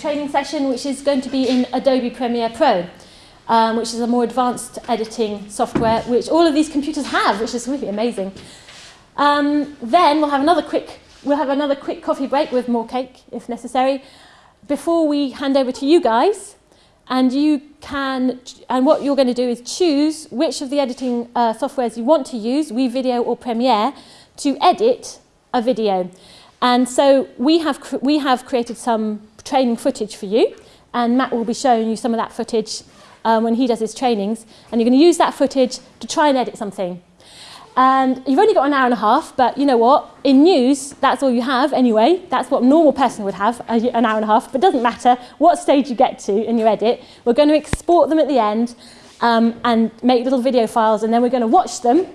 Training session, which is going to be in Adobe Premiere Pro, um, which is a more advanced editing software, which all of these computers have, which is really amazing. Um, then we'll have another quick, we'll have another quick coffee break with more cake, if necessary, before we hand over to you guys. And you can, and what you're going to do is choose which of the editing uh, softwares you want to use, WeVideo or Premiere, to edit a video. And so we have, we have created some training footage for you, and Matt will be showing you some of that footage um, when he does his trainings, and you're going to use that footage to try and edit something. And you've only got an hour and a half, but you know what? In news, that's all you have anyway. That's what a normal person would have, an hour and a half. But it doesn't matter what stage you get to in your edit. We're going to export them at the end um, and make little video files, and then we're going to watch them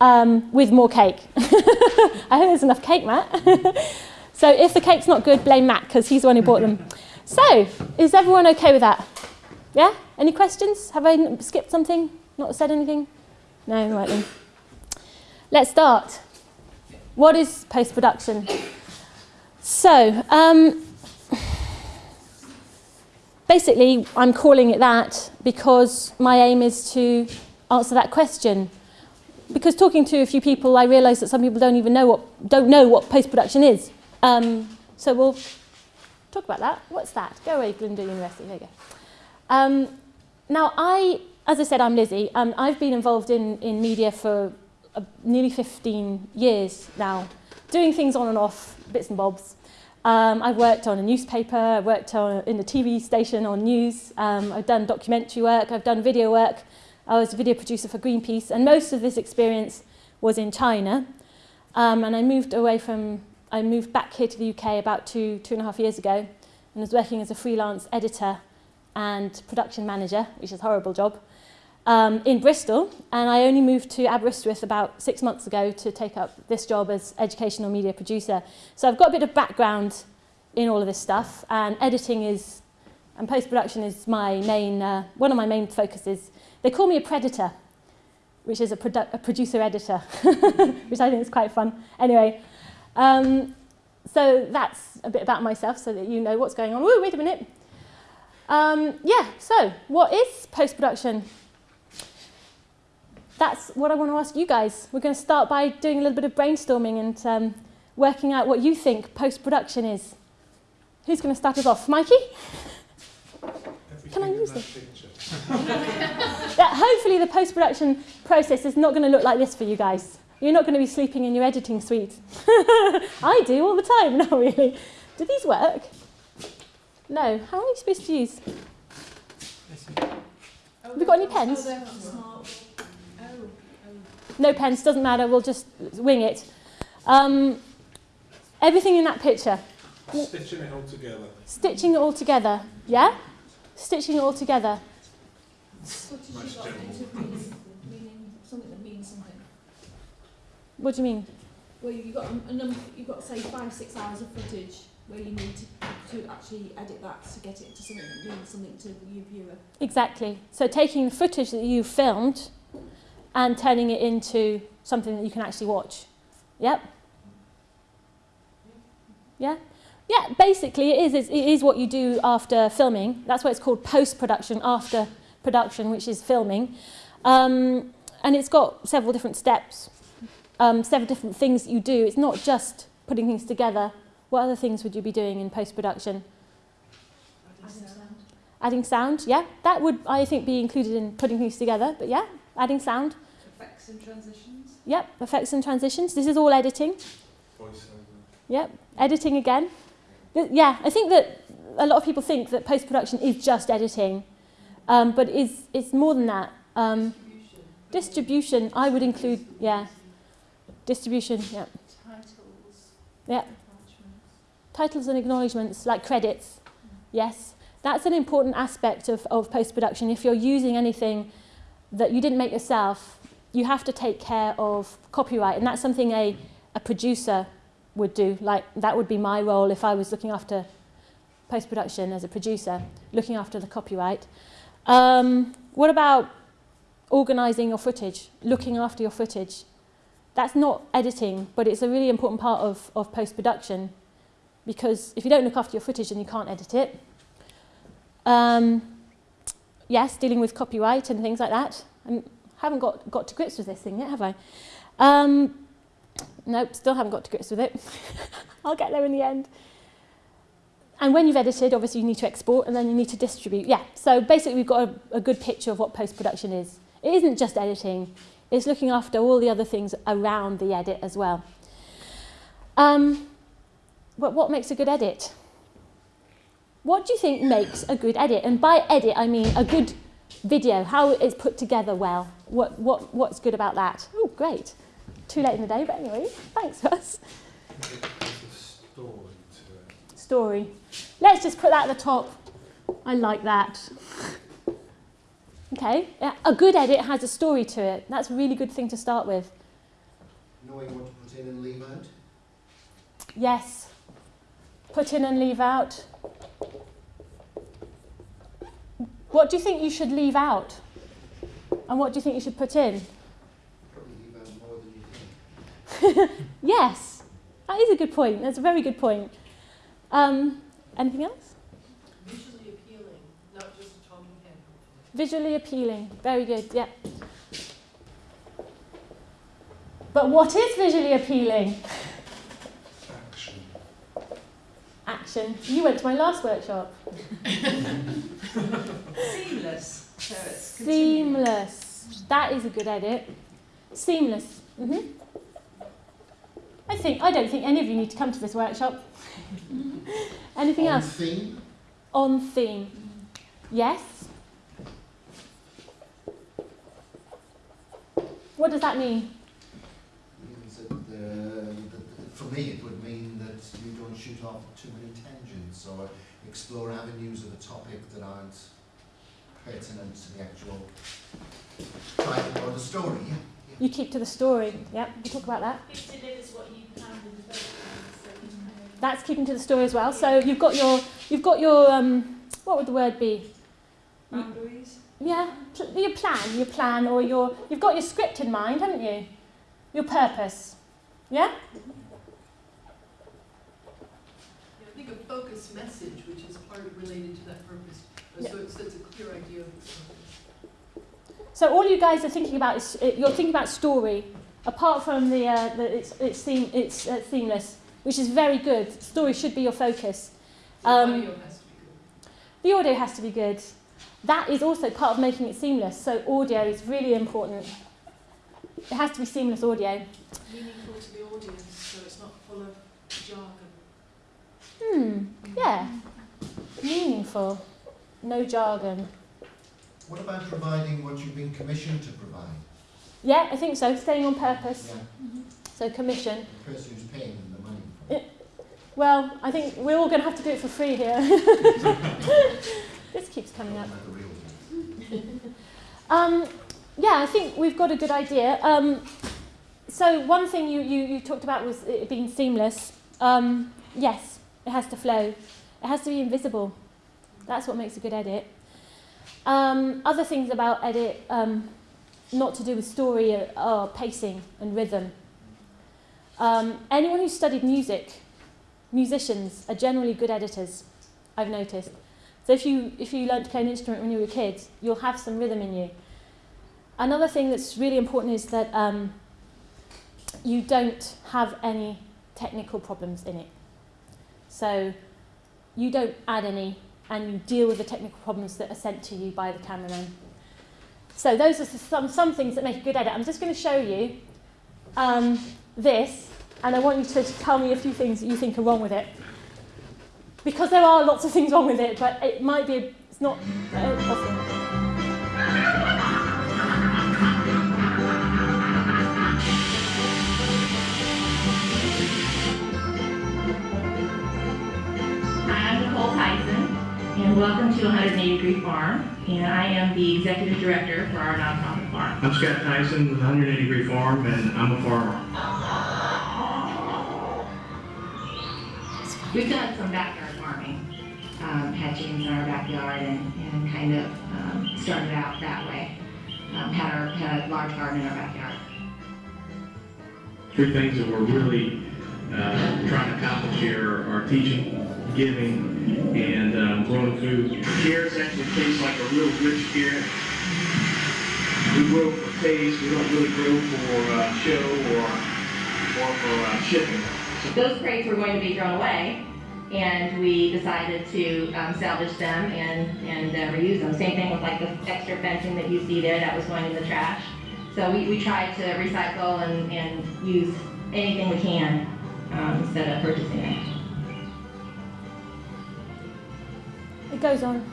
um, with more cake. I hope there's enough cake, Matt. so if the cake's not good, blame Matt, because he's the one who bought them. So, is everyone okay with that? Yeah? Any questions? Have I skipped something? Not said anything? No, right then. Let's start. What is post-production? So, um, basically, I'm calling it that because my aim is to answer that question because talking to a few people, I realised that some people don't even know what don't know what post production is. Um, so we'll talk about that. What's that? Go away, Glyndŵr University. There you go. Um, now, I, as I said, I'm Lizzie. Um, I've been involved in in media for uh, nearly 15 years now, doing things on and off, bits and bobs. Um, I've worked on a newspaper, I've worked on, in a TV station on news, um, I've done documentary work, I've done video work, I was a video producer for Greenpeace, and most of this experience was in China. Um, and I moved away from, I moved back here to the UK about two, two and a half years ago, and was working as a freelance editor and production manager, which is a horrible job, um, in Bristol. And I only moved to Aberystwyth about six months ago to take up this job as educational media producer. So I've got a bit of background in all of this stuff, and editing is, and post-production is my main, uh, one of my main focuses. They call me a predator, which is a, produ a producer-editor, which I think is quite fun. Anyway, um, so that's a bit about myself so that you know what's going on. Woo, wait a minute. Um, yeah, so what is post-production? That's what I want to ask you guys. We're going to start by doing a little bit of brainstorming and um, working out what you think post-production is. Who's going to start us off? Mikey? Can I use this? yeah, hopefully the post-production process is not going to look like this for you guys. You're not going to be sleeping in your editing suite. I do all the time, not really. Do these work? No. How are you supposed to use? Have we got any pens? No pens, doesn't matter, we'll just wing it. Um, everything in that picture. Stitching it all together. Stitching it all together, yeah? Stitching it all together. What do you mean? Well, you've got a, number, you've got say five, six hours of footage where you need to, to actually edit that to get it to something that means something to the viewer. Exactly. So taking the footage that you filmed and turning it into something that you can actually watch. Yep. Yeah? Yeah, basically it is, it is what you do after filming. That's why it's called post-production, after production, which is filming. Um, and it's got several different steps, um, several different things that you do. It's not just putting things together. What other things would you be doing in post-production? Adding sound. Adding sound, yeah. That would, I think, be included in putting things together. But yeah, adding sound. Effects and transitions. Yep, effects and transitions. This is all editing. Voiceover. Yep, editing again. But yeah, I think that a lot of people think that post-production is just editing. Um, but it's, it's more than that. Um, distribution, I would include, yeah. Distribution, yeah. Titles. Yeah. Titles and acknowledgements, like credits, yes. That's an important aspect of, of post-production. If you're using anything that you didn't make yourself, you have to take care of copyright. And that's something a, a producer would do. Like, that would be my role if I was looking after post-production as a producer, looking after the copyright. Um, what about organising your footage, looking after your footage? That's not editing, but it's a really important part of, of post-production. because if you don't look after your footage then you can't edit it. Um, yes, dealing with copyright and things like that. I haven't got, got to grips with this thing yet, have I? Um, nope, still haven't got to grips with it. I'll get there in the end. And when you've edited, obviously you need to export and then you need to distribute. Yeah, so basically we've got a, a good picture of what post-production is. It isn't just editing, it's looking after all the other things around the edit as well. Um, but what makes a good edit? What do you think makes a good edit? And by edit, I mean a good video, how it's put together well. What, what, what's good about that? Oh, great. Too late in the day, but anyway, thanks, Russ. Story. Let's just put that at the top. I like that. Okay, a good edit has a story to it. That's a really good thing to start with. Knowing what to put in and leave out. Yes. Put in and leave out. What do you think you should leave out? And what do you think you should put in? Probably leave out more than you think. Yes, that is a good point. That's a very good point. Um, anything else? Visually appealing, not just a talking head. Visually appealing. Very good, yeah. But what is visually appealing? Action. Action. You went to my last workshop. Seamless, so it's Seamless. That is a good edit. Seamless. hmm I think I don't think any of you need to come to this workshop. Anything On else? theme. On theme. Yes. What does that mean? Means that, uh, that, for me, it would mean that you don't shoot off too many tangents or explore avenues of a topic that aren't pertinent to the actual title or the story. Yeah. You keep to the story. Yep, we'll talk about that. It delivers what you planned in the first place, so you kind of... That's keeping to the story as well. So you've got your you've got your um, what would the word be? boundaries. Yeah, your plan, your plan, or your you've got your script in mind, haven't you? Your purpose. Yeah. Yeah, I think a focused message, which is part related to that purpose, uh, Yeah. so it sets a clear idea of its purpose. So all you guys are thinking about is you're thinking about story, apart from the, uh, the it's it's theme, it's uh, themeless, which is very good. Story should be your focus. The Um, audio has to be good. The audio has to be good. That is also part of making it seamless. So audio is really important. It has to be seamless audio. meaningful to the audience, so it's not full of jargon. Hmm. Yeah. Meaningful. No jargon. What about providing what you've been commissioned to provide? Yeah, I think so. Staying on purpose. Yeah. So commission. The person who's paying them the money. For it. Well, I think we're all going to have to do it for free here. this keeps coming up. Not the real one. Um, yeah, I think we've got a good idea. Um, so one thing you, you, you talked about was it being seamless. Um, yes, it has to flow. It has to be invisible. That's what makes a good edit. Um, other things about edit, um, not to do with story, are, are pacing and rhythm. Um, anyone who's studied music, musicians are generally good editors, I've noticed. So if you, if you learnt to play an instrument when you were a kid, you'll have some rhythm in you. Another thing that's really important is that um, you don't have any technical problems in it. So you don't add any and you deal with the technical problems that are sent to you by the cameraman. So those are some, some things that make a good edit. I'm just going to show you um, this and I want you to tell me a few things that you think are wrong with it. Because there are lots of things wrong with it, but it might be, it's not uh, often. Hi, I'm Nicole Tyson, and welcome to 180 Degree Farm. And I am the executive director for our nonprofit farm. I'm Scott Tyson with 180 Degree Farm, and I'm a farmer. We've done some backyard farming, um, had chickens in our backyard, and, and kind of um, started out that way. Um, had our had a large garden in our backyard. Three things that we're really uh, trying to accomplish here are teaching, giving, and um, growing food. Carrots actually taste like a real rich carrot. We grow for taste, we don't really grow for uh, show or, or for uh, shipping. Those crates were going to be thrown away, and we decided to um, salvage them and, and uh, reuse them. Same thing with like the extra fencing that you see there, that was going in the trash. So we, we tried to recycle and, and use anything we can um, instead of purchasing it. It goes on.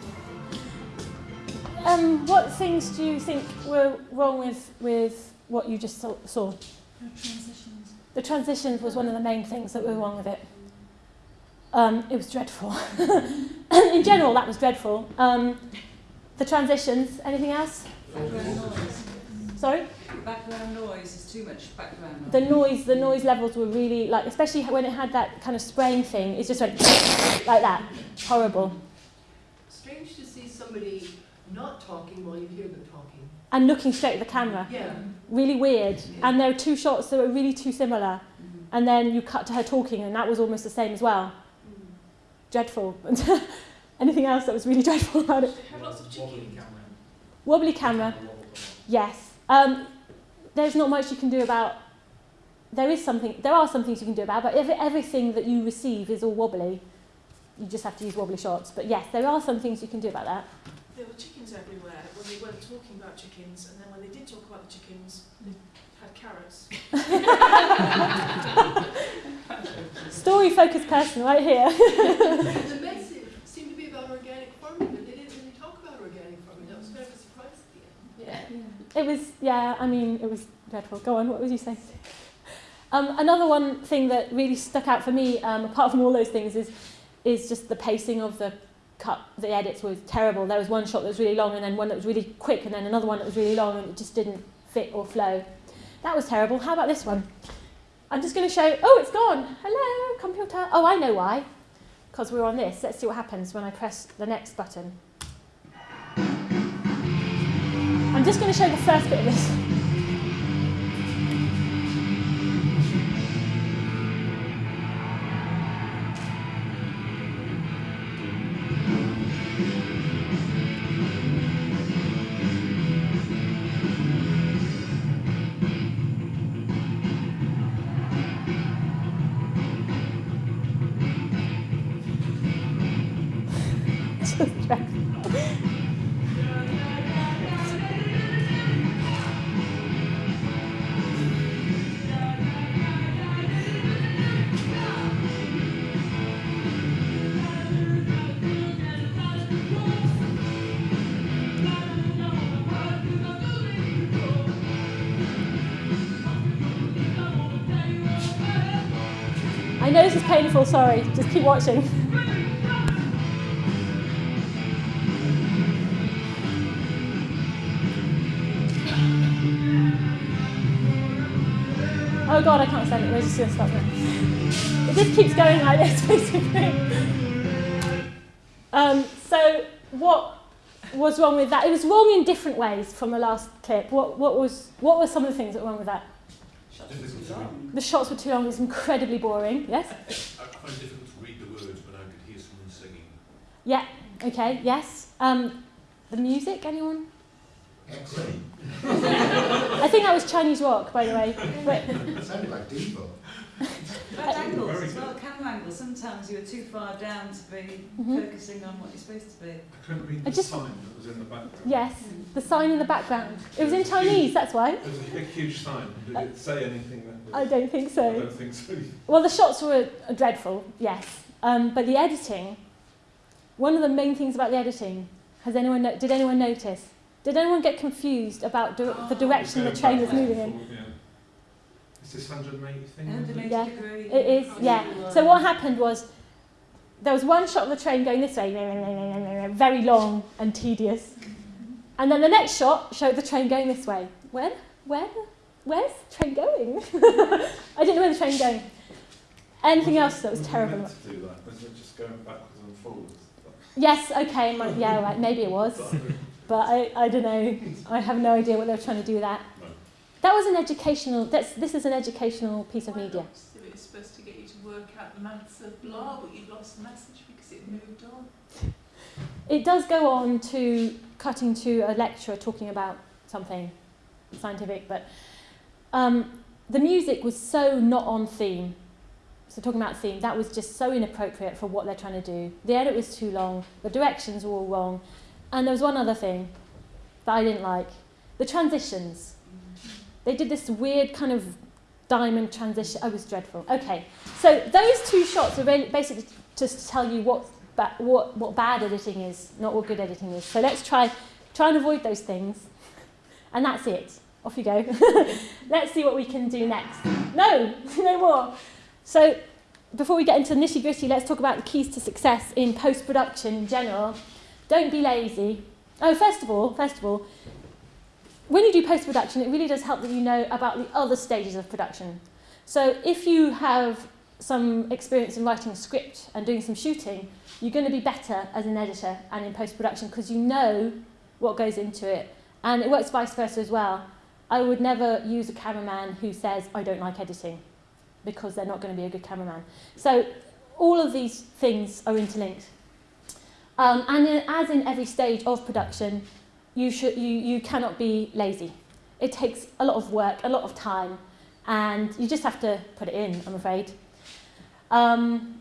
Um, what things do you think were wrong with, with what you just saw- saw? No transitions. The transitions was one of the main things that were wrong with it. Um, it was dreadful. In general, that was dreadful. Um, the transitions, anything else? Background noise. Sorry? Background noise is too much background noise. The noise, the noise levels were really like, especially when it had that kind of spraying thing. It just went like that. Horrible. Strange to see somebody not talking while you hear them talking. And looking straight at the camera. Yeah. Really weird. And there were two shots that were really too similar. Mhm. And then you cut to her talking, and that was almost the same as well. Dreadful. Anything else that was really dreadful about it? Have lots of Wobbly chickens. camera. Wobbly camera. Yes. Um, there's not much you can do about. There is something. There are some things you can do about, but if everything that you receive is all wobbly, you just have to use wobbly shots. But yes, there are some things you can do about that. There were chickens everywhere when they weren't talking about chickens, and then when they did talk about the chickens, they had carrots. Story focused person right here. The message seemed to be about organic farming, but they didn't really talk about organic farming. That was kind of a surprise at the end. Yeah. It was, yeah, I mean, it was dreadful. Go on, what was you saying? Um, another one thing that really stuck out for me, um, apart from all those things, is is just the pacing of the cut. The edits was terrible. There was one shot that was really long, and then one that was really quick, and then another one that was really long, and it just didn't fit or flow. That was terrible. How about this one? I'm just going to show. Oh, it's gone. Hello, computer. Oh, I know why. Because we're on this. Let's see what happens when I press the next button. I'm just going to show the first bit of this. Painful, sorry. Just keep watching. Oh god, I can't stand it. We're just going to stop now. It just keeps going like this, basically. Um, so, what was wrong with that? It was wrong in different ways from the last clip. What, what, was, what were some of the things that were wrong with that? Read. The shots were too long, it was incredibly boring. Yes? I find it difficult to read the words when I could hear someone singing. Yeah, okay, yes. Um, the music, anyone? Excellent. I think that was Chinese rock, by the way. But, It sounded like Devo. Bad angles Very as well, camera angles. Sometimes you're too far down to be Mhm. focusing on what you're supposed to be. I couldn't read I the just- sign that was in the background. yes, the sign in the background. It was in Chinese, that's why. It was a big, huge sign. Did it say anything that was... I don't think so. I so. don't think so. Well, the shots were dreadful, yes. Um, but the editing, one of the main things about the editing, has anyone no- did anyone notice? Did anyone get confused about di- the direction the train was moving in? yeah. Is this 180 thing? was 180 Yeah, degree. It is, oh, yeah. So what happened was there was one shot of the train going this way, very long and tedious. And then the next shot showed the train going this way. Where? Where? Where's the train going? I didn't know where the train was going. Anything else that was Was terrible? meant to do that? Was it just going backwards and forwards? Yes, okay, my, yeah, right, maybe it was. But I, I don't know. I have no idea what they were trying to do with that. That was an educational, that's, this is an educational piece of media. If it's supposed to get you to work out the maths of blah, but you'd lost the message because it moved on. It does go on to cutting to a lecturer talking about something scientific, but um, the music was so not on theme. So talking about theme, that was just so inappropriate for what they're trying to do. The edit was too long, the directions were all wrong, and there was one other thing that I didn't like: the transitions. They did this weird kind of diamond transition. Oh, it was dreadful. Okay, so those two shots are really basically just to tell you what ba- what what bad editing is, not what good editing is. So let's try try and avoid those things, and that's it. Off you go. let's see what we can do next. No, no more. So before we get into nitty gritty, let's talk about the keys to success in post production in general. Don't be lazy. Oh, first of all, first of all, when you do post production, it really does help that you know about the other stages of production. So if you have some experience in writing a script and doing some shooting, you're going to be better as an editor and in post production because you know what goes into it. And it works vice versa as well. I would never use a cameraman who says, I don't like editing, because they're not going to be a good cameraman. So all of these things are interlinked. Um, and in, as in every stage of production, you, should, you, you cannot be lazy. It takes a lot of work, a lot of time, and you just have to put it in, I'm afraid. Um,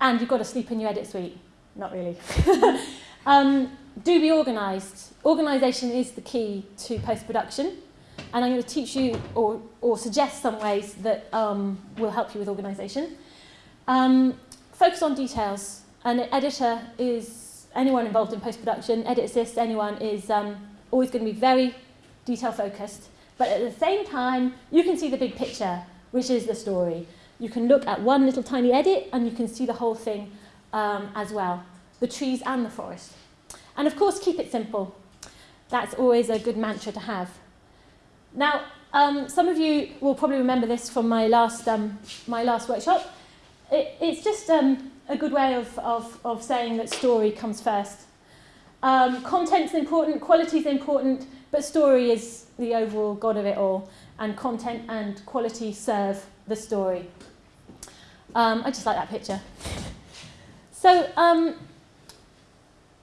and you've got to sleep in your edit suite. Not really. um, do be organised. Organisation is the key to post-production. And I'm going to teach you or, or suggest some ways that um, will help you with organisation. Um, focus on details. An editor is anyone involved in post-production, edit assist, anyone is um, always going to be very detail focused. But at the same time, you can see the big picture, which is the story. You can look at one little tiny edit and you can see the whole thing um, as well, the trees and the forest. And of course, keep it simple. That's always a good mantra to have. Now, um, some of you will probably remember this from my last, um, my last workshop. It, it's just um, a good way of, of, of saying that story comes first. Um, content's important, quality's important, but story is the overall god of it all. And content and quality serve the story. Um, I just like that picture. so, um,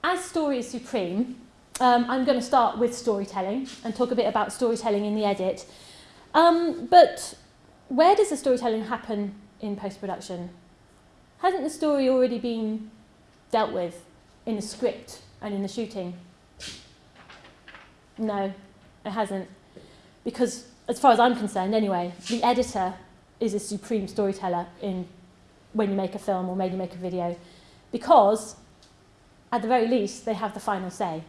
as story is supreme, um, I'm going to start with storytelling and talk a bit about storytelling in the edit. Um, but where does the storytelling happen in post-production? Hasn't the story already been dealt with in the script and in the shooting? No, it hasn't. Because as far as I'm concerned anyway, the editor is a supreme storyteller in when you make a film or when you make a video. Because at the very least, they have the final say.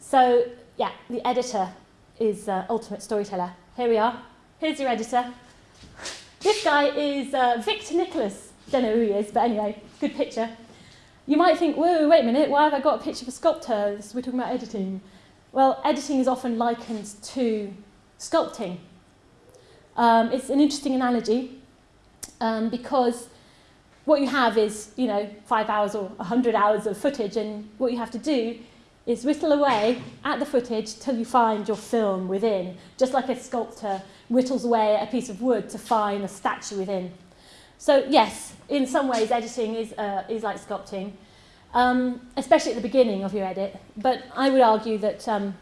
So, yeah, the editor is uh, ultimate storyteller. Here we are. Here's your editor. This guy is uh, Victor Nicholas. Don't know who he is, but anyway, good picture. You might think, whoa, wait a minute, why have I got a picture of a sculptor? We're talking about editing. Well, editing is often likened to sculpting. Um, it's an interesting analogy um, because what you have is, you know, five hours or a hundred hours of footage, and what you have to do is whittle away at the footage till you find your film within, just like a sculptor whittles away at a piece of wood to find a statue within. So yes, in some ways editing is, uh, is like sculpting, um, especially at the beginning of your edit, but I would argue that um,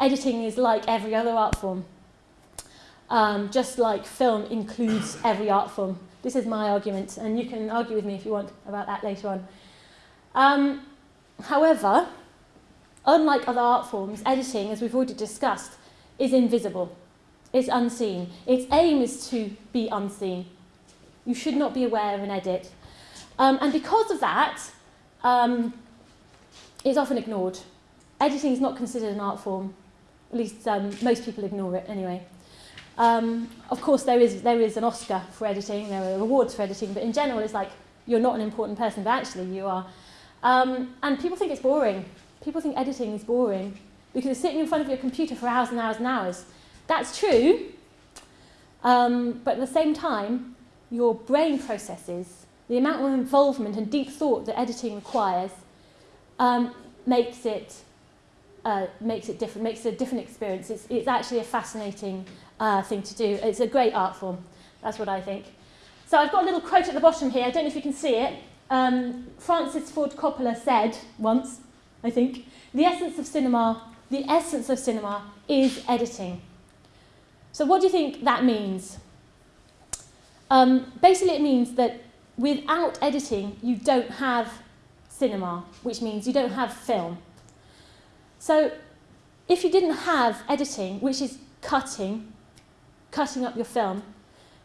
editing is like every other art form. Um, just like film includes every art form. This is my argument, and you can argue with me if you want about that later on. Um, however, unlike other art forms, editing, as we've already discussed, is invisible. It's unseen. Its aim is to be unseen. You should not be aware of an edit. Um, and because of that, um, it's often ignored. Editing is not considered an art form. At least um, most people ignore it anyway. Um, of course, there is, there is an Oscar for editing, there are awards for editing, but in general, it's like you're not an important person, but actually you are. Um, and people think it's boring. People think editing is boring because you're sitting in front of your computer for hours and hours and hours. That's true, um, but at the same time, your brain processes, the amount of involvement and deep thought that editing requires um, makes it uh, makes it different, makes it a different experience. It's, it's actually a fascinating uh, thing to do. It's a great art form. That's what I think. So I've got a little quote at the bottom here. I don't know if you can see it. Um, Francis Ford Coppola said once, I think, the essence of cinema, the essence of cinema is editing. So what do you think that means? Um, basically, it means that without editing, you don't have cinema, which means you don't have film. So if you didn't have editing, which is cutting, cutting up your film,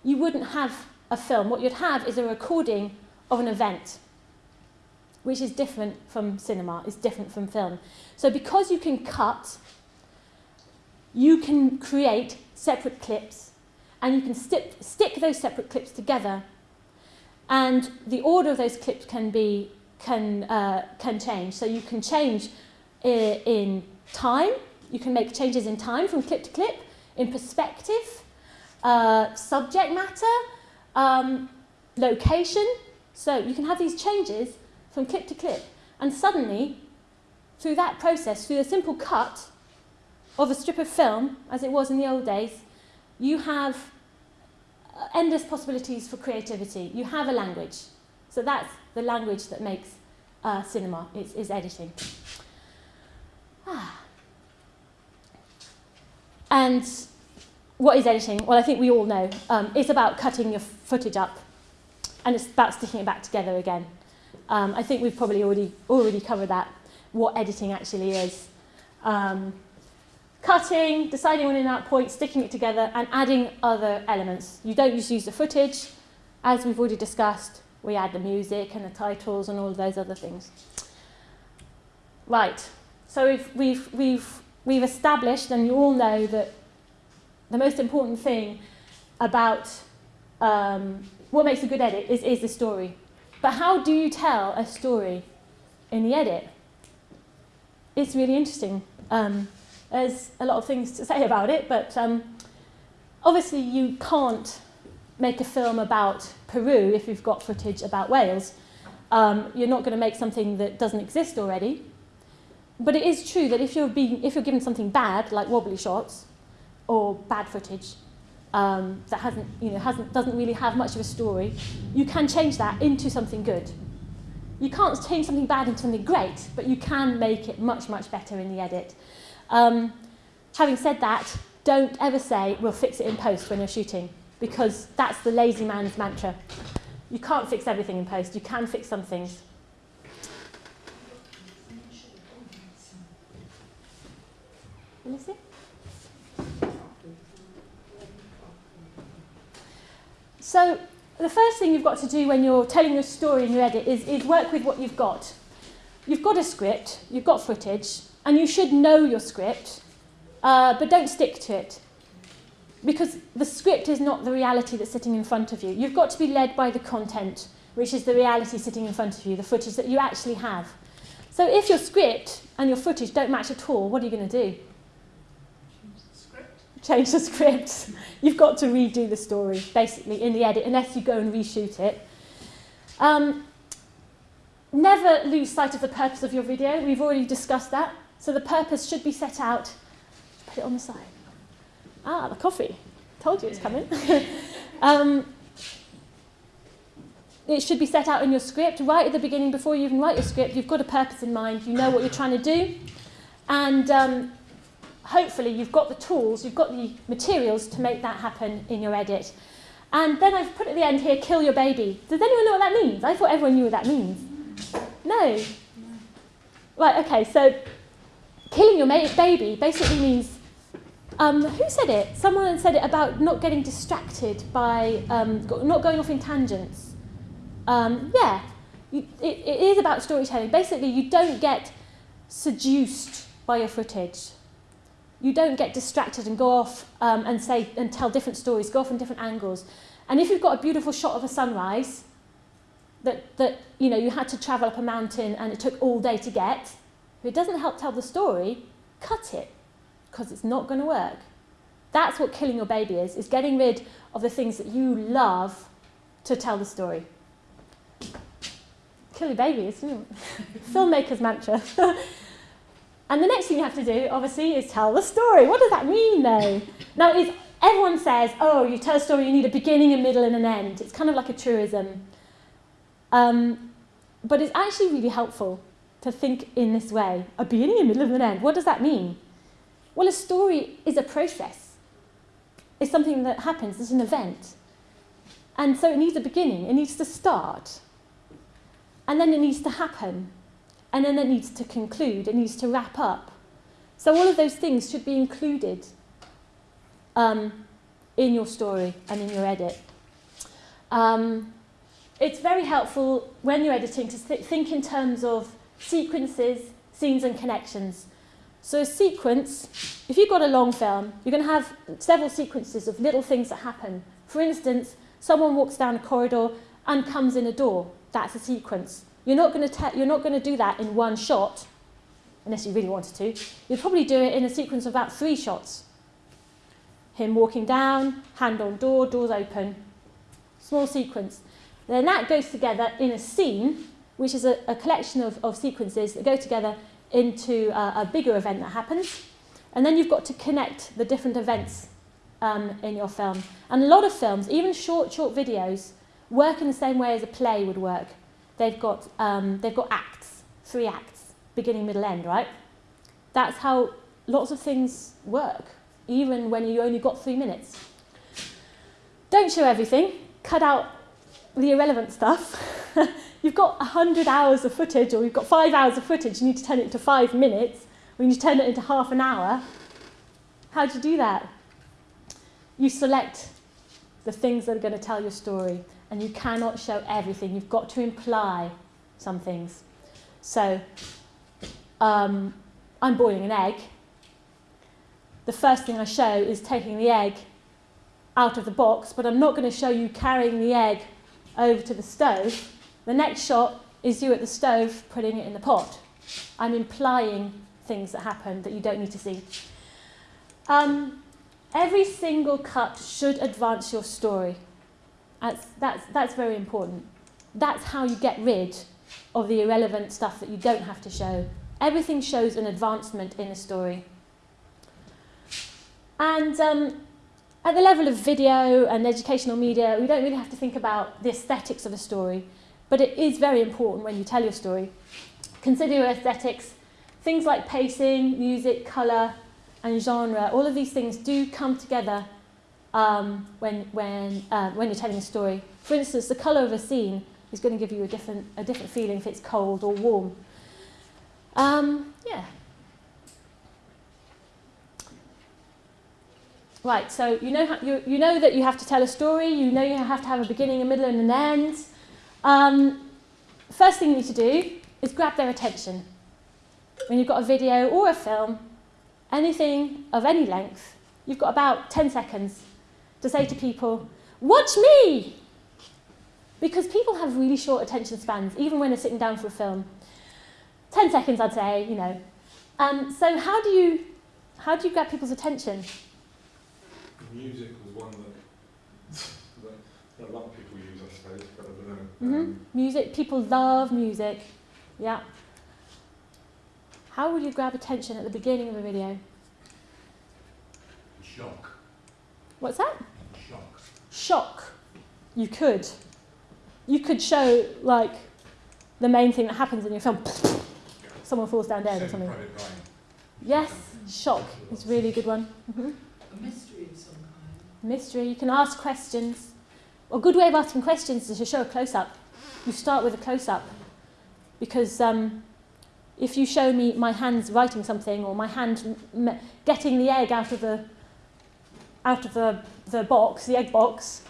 you wouldn't have a film. What you'd have is a recording of an event, which is different from cinema, is different from film. So because you can cut, you can create separate clips and you can stick, stick those separate clips together. And the order of those clips can be can uh, can change. So you can change in time. You can make changes in time from clip to clip in perspective uh, subject matter um, location. So you can have these changes from clip to clip. And suddenly through that process through a simple cut of a strip of film as it was in the old days you have endless possibilities for creativity. You have a language. So that's the language that makes uh, cinema, is, is editing. Ah. And what is editing? Well, I think we all know. Um, it's about cutting your footage up and it's about sticking it back together again. Um, I think we've probably already, already covered that, what editing actually is. Um, cutting, deciding on an out point, sticking it together, and adding other elements. You don't just use the footage. As we've already discussed, we add the music and the titles and all of those other things. Right, so we've, we've, we've, we've established, and you all know that the most important thing about um, what makes a good edit is, is the story. But how do you tell a story in the edit? It's really interesting. Um, there's a lot of things to say about it, but um, obviously you can't make a film about Peru if you've got footage about Wales. Um, you're not going to make something that doesn't exist already. But it is true that if you're, being, if you're given something bad, like wobbly shots, or bad footage, um, that hasn't, you know, hasn't, doesn't really have much of a story, you can change that into something good. You can't change something bad into something great, but you can make it much, much better in the edit. Um, having said that, don't ever say, we'll fix it in post when you're shooting, because that's the lazy man's mantra. You can't fix everything in post, you can fix some things. So, the first thing you've got to do when you're telling your story in your edit is, is work with what you've got. You've got a script, you've got footage, and you should know your script, uh, but don't stick to it. Because the script is not the reality that's sitting in front of you. You've got to be led by the content, which is the reality sitting in front of you, the footage that you actually have. So if your script and your footage don't match at all, what are you going to do? Change the script. Change the script. You've got to redo the story, basically, in the edit, unless you go and reshoot it. Um, never lose sight of the purpose of your video. We've already discussed that. So the purpose should be set out. Put it on the side. Ah, the coffee. Told you it's coming. um, it should be set out in your script right at the beginning before you even write your script. You've got a purpose in mind. You know what you're trying to do. And um, hopefully you've got the tools, you've got the materials to make that happen in your edit. And then I've put at the end here, kill your baby. Does anyone know what that means? I thought everyone knew what that means. No? Right, okay, so killing your baby basically means, um, who said it? Someone said it about not getting distracted by, um, not going off in tangents. Um, yeah, it, it is about storytelling. Basically, you don't get seduced by your footage. You don't get distracted and go off um, and say and tell different stories, go off in different angles. And if you've got a beautiful shot of a sunrise that, that you know you had to travel up a mountain and it took all day to get, if it doesn't help tell the story, cut it because it's not going to work. That's what killing your baby is, is getting rid of the things that you love to tell the story. Kill your babies, filmmaker's mantra. and the next thing you have to do, obviously, is tell the story. What does that mean, though? Now, is everyone says, oh, you tell a story, you need a beginning, a middle, and an end. It's kind of like a truism. Um, but it's actually really helpful to think in this way a beginning, a middle, and an end. What does that mean? Well, a story is a process, it's something that happens, it's an event. And so it needs a beginning, it needs to start, and then it needs to happen, and then it needs to conclude, it needs to wrap up. So all of those things should be included um, in your story and in your edit. Um, it's very helpful when you're editing to th think in terms of sequences, scenes and connections. So a sequence, if you've got a long film, you're going to have several sequences of little things that happen. For instance, someone walks down a corridor and comes in a door. That's a sequence. You're not going to, you're not going to do that in one shot, unless you really wanted to. You'd probably do it in a sequence of about three shots. Him walking down, hand on door, doors open. Small sequence. Then that goes together in a scene, which is a, a collection of, of sequences that go together into a, a bigger event that happens. And then you've got to connect the different events um, in your film. And a lot of films, even short, short videos, work in the same way as a play would work. They've got, um, they've got acts, three acts, beginning, middle, end, right? That's how lots of things work, even when you only got three minutes. Don't show everything. Cut out the irrelevant stuff. you've got 100 hours of footage or you've got five hours of footage, you need to turn it into five minutes, or you need to turn it into half an hour. How do you do that? You select the things that are going to tell your story, and you cannot show everything. You've got to imply some things. So, um, I'm boiling an egg. The first thing I show is taking the egg out of the box, but I'm not going to show you carrying the egg over to the stove. The next shot is you at the stove putting it in the pot. I'm implying things that happen that you don't need to see. Um, every single cut should advance your story. That's, that's, that's very important. That's how you get rid of the irrelevant stuff that you don't have to show. Everything shows an advancement in a story. And um, at the level of video and educational media, we don't really have to think about the aesthetics of a story, but it is very important when you tell your story. Consider your aesthetics. Things like pacing, music, colour, and genre, all of these things do come together um, when, when, uh, when you're telling a story. For instance, the colour of a scene is going to give you a different, a different feeling if it's cold or warm. Um, yeah. Right, so you know, how, you, you know that you have to tell a story, you know you have to have a beginning, a middle and an end. Um, first thing you need to do is grab their attention. When you've got a video or a film, anything of any length, you've got about 10 seconds to say to people, watch me! Because people have really short attention spans, even when they're sitting down for a film. 10 seconds, I'd say, you know. Um, so how do you, how do you grab people's attention? Music was one that, that, that a lot of people use, I suppose, but I don't know. Mm -hmm. Music, people love music. Yeah. How would you grab attention at the beginning of a video? Shock. What's that? Shock. Shock. You could. You could show, like, the main thing that happens in your film. Someone falls down dead or something. Yes, shock is a really good one. Mm -hmm. A mystery of some kind. Mystery, you can ask questions. A good way of asking questions is to show a close-up. You start with a close-up. Because um, if you show me my hands writing something or my hand getting the egg out of the out of the, the box, the egg box,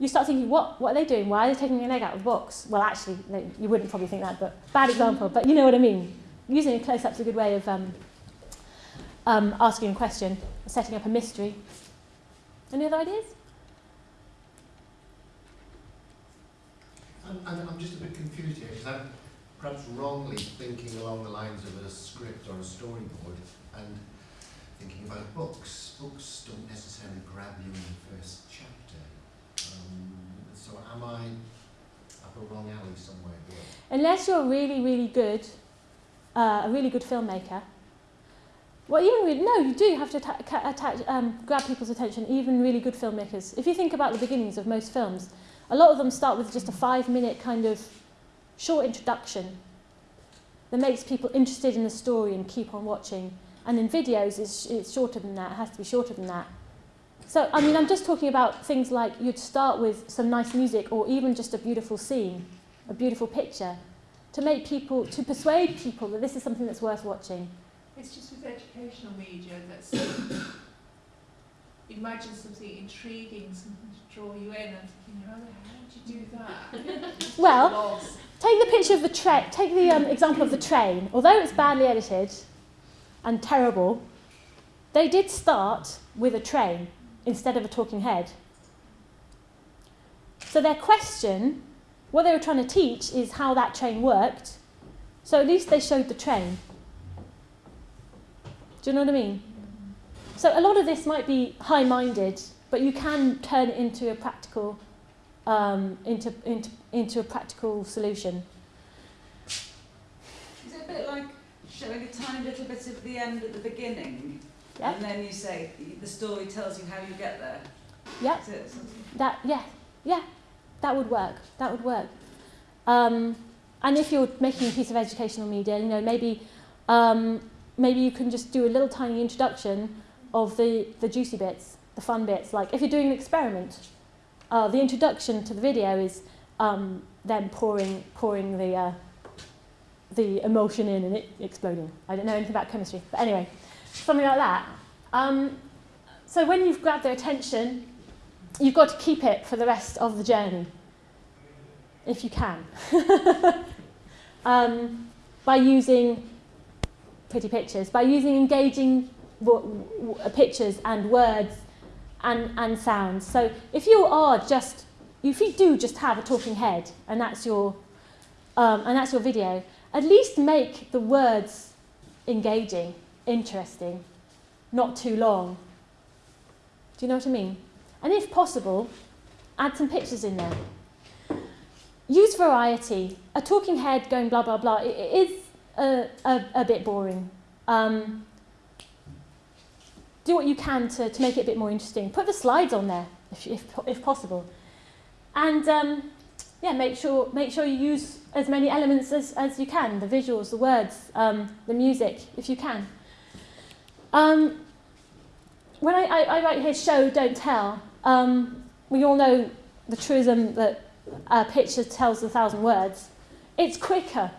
you start thinking, what, what are they doing? Why are they taking an egg out of the box? Well, actually, you wouldn't probably think that, but bad example. But you know what I mean. Using a close-up is a good way of um, um, asking a question, setting up a mystery. Any other ideas? I'm, I'm, I'm just a bit confused here because I'm perhaps wrongly thinking along the lines of a script or a storyboard and thinking about books. Books don't necessarily grab you in the first chapter. Um, so am I up a wrong alley somewhere here? Unless you're really, really good, uh, a really good filmmaker, Well, even with, no, you do have to attach, um, grab people's attention, even really good filmmakers. If you think about the beginnings of most films, a lot of them start with just a five minute kind of short introduction that makes people interested in the story and keep on watching. And in videos, it's, it's shorter than that, it has to be shorter than that. So, I mean, I'm just talking about things like you'd start with some nice music or even just a beautiful scene, a beautiful picture, to make people, to persuade people that this is something that's worth watching. It's just with educational media that's imagine something intriguing, something to draw you in, and thinking, how the did you do that? Well, Take the picture of the train. Take the um, example of the train. Although it's badly edited and terrible, they did start with a train instead of a talking head. So their question, what they were trying to teach, is how that train worked. So at least they showed the train. Do you know what I mean? So a lot of this might be high-minded, but you can turn it into a practical, um, into, into, into a practical solution. Is it a bit like showing a tiny little bit of the end at the beginning? Yeah. And then you say the story tells you how you get there. Yeah. Is it sort of- That yeah, yeah, that would work. That would work. Um, and if you're making a piece of educational media, you know, maybe um, maybe you can just do a little tiny introduction of the the juicy bits, the fun bits. Like if you're doing an experiment, uh, the introduction to the video is um, them pouring pouring the uh, the emulsion in and it exploding. I don't know anything about chemistry, but anyway, something like that. Um, so when you've grabbed their attention, you've got to keep it for the rest of the journey, if you can, um, by using pretty pictures, by using engaging pictures and words and, and sounds. So if you are just, if you do just have a talking head and that's your, um, and that's your video, at least make the words engaging, interesting, not too long. Do you know what I mean? And if possible, add some pictures in there. Use variety. A talking head going blah, blah, blah, it, it is a, a, a bit boring. Um, do what you can to, to make it a bit more interesting. Put the slides on there, if, if, if possible. And um, yeah, make sure, make sure you use as many elements as, as you can, the visuals, the words, um, the music, if you can. Um, when I, I, I write here show, don't tell, um, we all know the truism that a picture tells a thousand words. It's quicker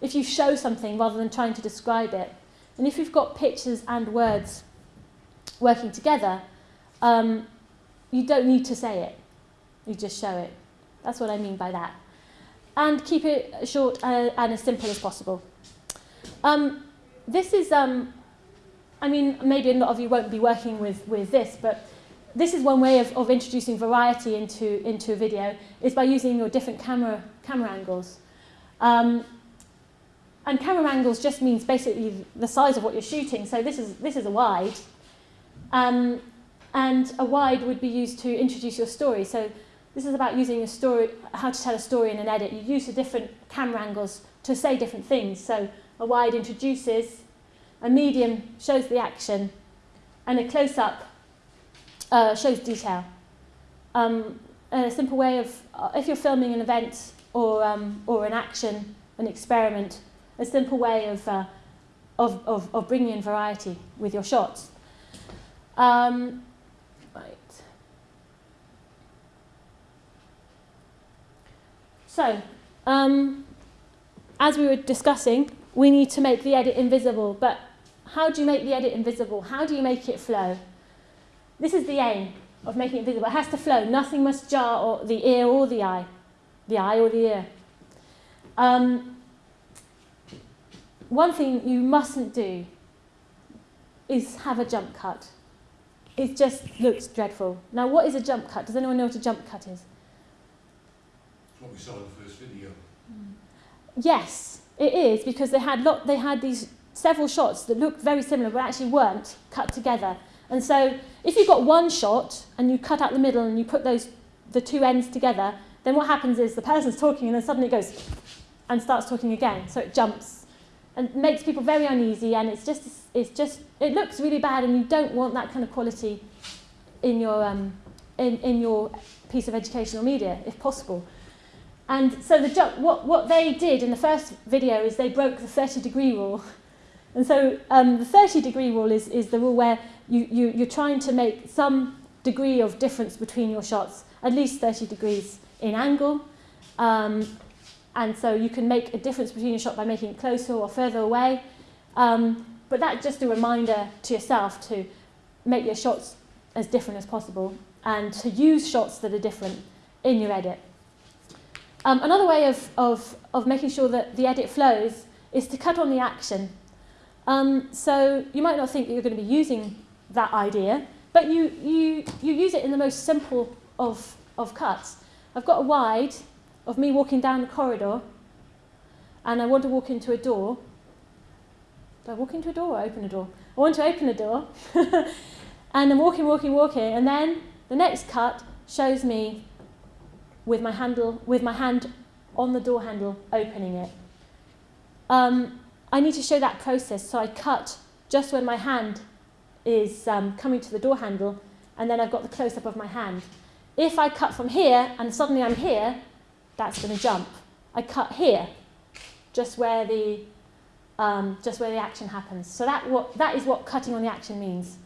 if you show something rather than trying to describe it. And if you've got pictures and words working together, um, you don't need to say it. You just show it. That's what I mean by that. And keep it short uh, and as simple as possible. Um, this is, um, I mean, maybe a lot of you won't be working with, with this, but this is one way of, of introducing variety into, into a video, is by using your different camera, camera angles. Um, and camera angles just means basically the size of what you're shooting. So this is, this is a wide. Um, and a wide would be used to introduce your story. So this is about using a story, how to tell a story in an edit. You use the different camera angles to say different things. So a wide introduces, a medium shows the action, and a close-up uh, shows detail. Um, a simple way of, uh, if you're filming an event or, um, or an action, an experiment, a simple way of, uh, of, of, of bringing in variety with your shots. Um, right. So, um, as we were discussing, we need to make the edit invisible. But how do you make the edit invisible? How do you make it flow? This is the aim of making it visible. It has to flow. Nothing must jar or the ear or the eye, the eye or the ear. Um, one thing you mustn't do is have a jump cut. It just looks dreadful. Now, what is a jump cut? Does anyone know what a jump cut is? what we saw in the first video. Mm. Yes, it is because they had lot, they had these several shots that looked very similar but actually weren't cut together. And so if you've got one shot and you cut out the middle and you put those the two ends together, then what happens is the person's talking and then suddenly it goes and starts talking again. So it jumps. And makes people very uneasy and it's just it's just it looks really bad and you don't want that kind of quality in your um, in, in your piece of educational media if possible. And so the what what they did in the first video is they broke the 30 degree rule. And so um, the 30 degree rule is, is the rule where you, you, you're trying to make some degree of difference between your shots, at least 30 degrees in angle. Um, and so you can make a difference between your shot by making it closer or further away. Um, but that's just a reminder to yourself to make your shots as different as possible and to use shots that are different in your edit. Um, another way of, of, of making sure that the edit flows is to cut on the action. Um, so you might not think that you're going to be using that idea, but you, you, you use it in the most simple of, of cuts. I've got a wide of me walking down the corridor and I want to walk into a door. Do I walk into a door or open a door? I want to open a door and I'm walking, walking, walking and then the next cut shows me with my, handle, with my hand on the door handle opening it. Um, I need to show that process so I cut just when my hand is um, coming to the door handle and then I've got the close-up of my hand. If I cut from here and suddenly I'm here, that's going to jump. I cut here, just where the um, just where the action happens. So that what that is what cutting on the action means.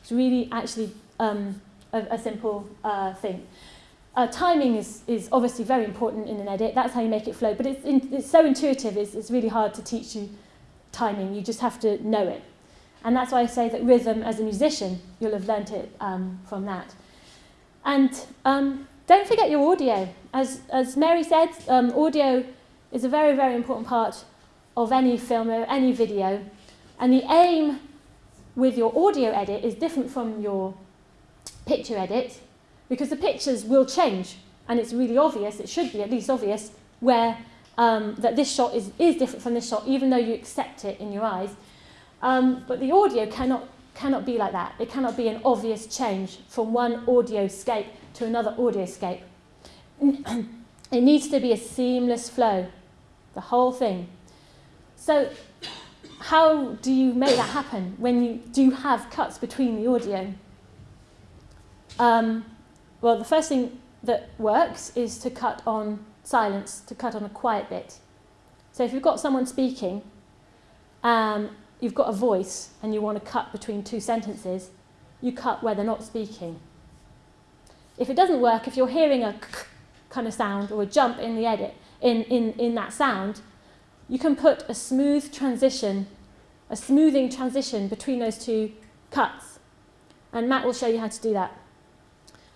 It's really actually um, a, a simple uh, thing. Uh, timing is, is obviously very important in an edit. That's how you make it flow. But it's, in, it's so intuitive, it's, it's really hard to teach you timing. You just have to know it. And that's why I say that rhythm, as a musician, you'll have learnt it um, from that. And um, don't forget your audio. As, as Mary said, um, audio is a very, very important part of any film or any video. And the aim with your audio edit is different from your picture edit because the pictures will change and it's really obvious, it should be at least obvious, where um, that this shot is, is different from this shot even though you accept it in your eyes. Um, but the audio cannot, cannot be like that. It cannot be an obvious change from one audio scape to another audio scape. it needs to be a seamless flow, the whole thing. So how do you make that happen when you do have cuts between the audio? Um, well, the first thing that works is to cut on silence, to cut on a quiet bit. So if you've got someone speaking, um, you've got a voice and you want to cut between two sentences, you cut where they're not speaking. If it doesn't work, if you're hearing a kind of sound or a jump in the edit, in, in, in that sound, you can put a smooth transition, a smoothing transition between those two cuts. And Matt will show you how to do that.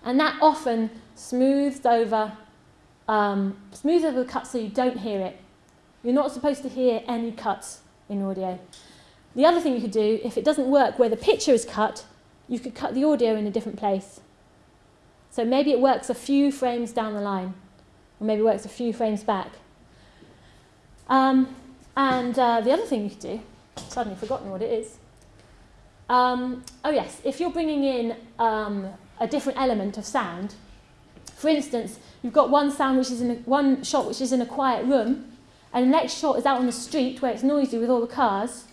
And that often smooths over, um, smooths over the cut so you don't hear it. You're not supposed to hear any cuts in audio. The other thing you could do, if it doesn't work where the picture is cut, you could cut the audio in a different place. So maybe it works a few frames down the line, or maybe it works a few frames back. Um, and uh, the other thing you could do, suddenly forgotten what it is. Um, oh yes, if you're bringing in um, a different element of sound. For instance, you've got one sound which is in a, one shot which is in a quiet room, and the next shot is out on the street where it's noisy with all the cars.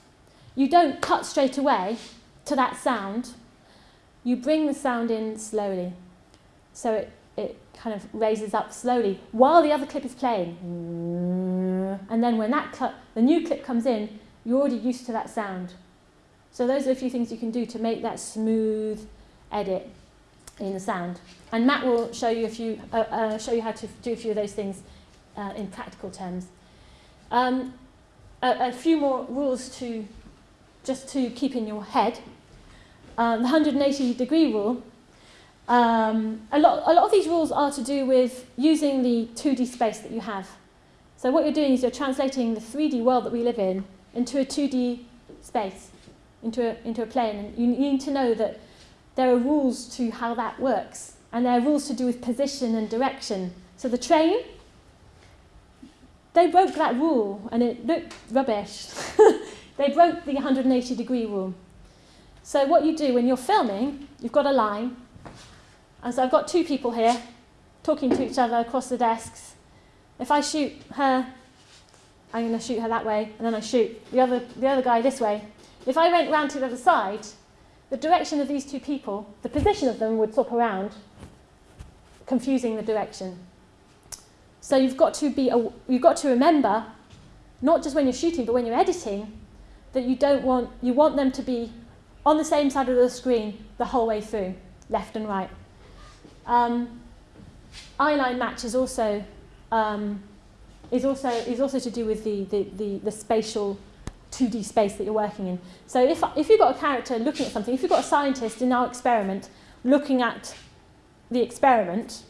You don't cut straight away to that sound. You bring the sound in slowly. So it, it kind of raises up slowly while the other clip is playing. And then when that cut, the new clip comes in, you're already used to that sound. So those are a few things you can do to make that smooth edit in the sound. And Matt will show you, a few, uh, uh, show you how to do a few of those things uh, in practical terms. Um, a, a few more rules to just to keep in your head. Um, the 180 degree rule. Um, a, lot, a lot of these rules are to do with using the 2D space that you have. So what you're doing is you're translating the 3D world that we live in into a 2D space, into a, into a plane. And you need to know that there are rules to how that works. And there are rules to do with position and direction. So the train, they broke that rule and it looked rubbish. they broke the 180 degree rule. So what you do when you're filming, you've got a line. And so I've got two people here talking to each other across the desks. If I shoot her I'm going to shoot her that way, and then I shoot the other, the other guy this way. If I went round to the other side, the direction of these two people, the position of them would swap around, confusing the direction. So you've got to be, you've got to remember, not just when you're shooting, but when you're editing, that you don't want, you want them to be on the same side of the screen the whole way through, left and right. Um, eyeline match is also um, is also is also to do with the, the, the, the spatial 2D space that you're working in. So if, if you've got a character looking at something, if you've got a scientist in our experiment looking at the experiment,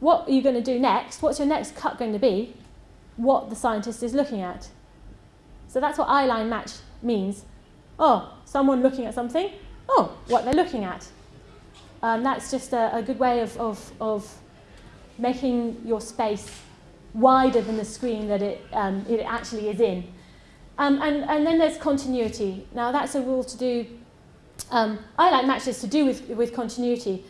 what are you going to do next? What's your next cut going to be? What the scientist is looking at. So that's what eyeline match means. Oh, someone looking at something. Oh, what they're looking at. Um, that's just a, a good way of, of, of making your space wider than the screen that it, um, it actually is in. Um, and, and then there's continuity. Now that's a rule to do, um, eyeline matches to do with, with continuity.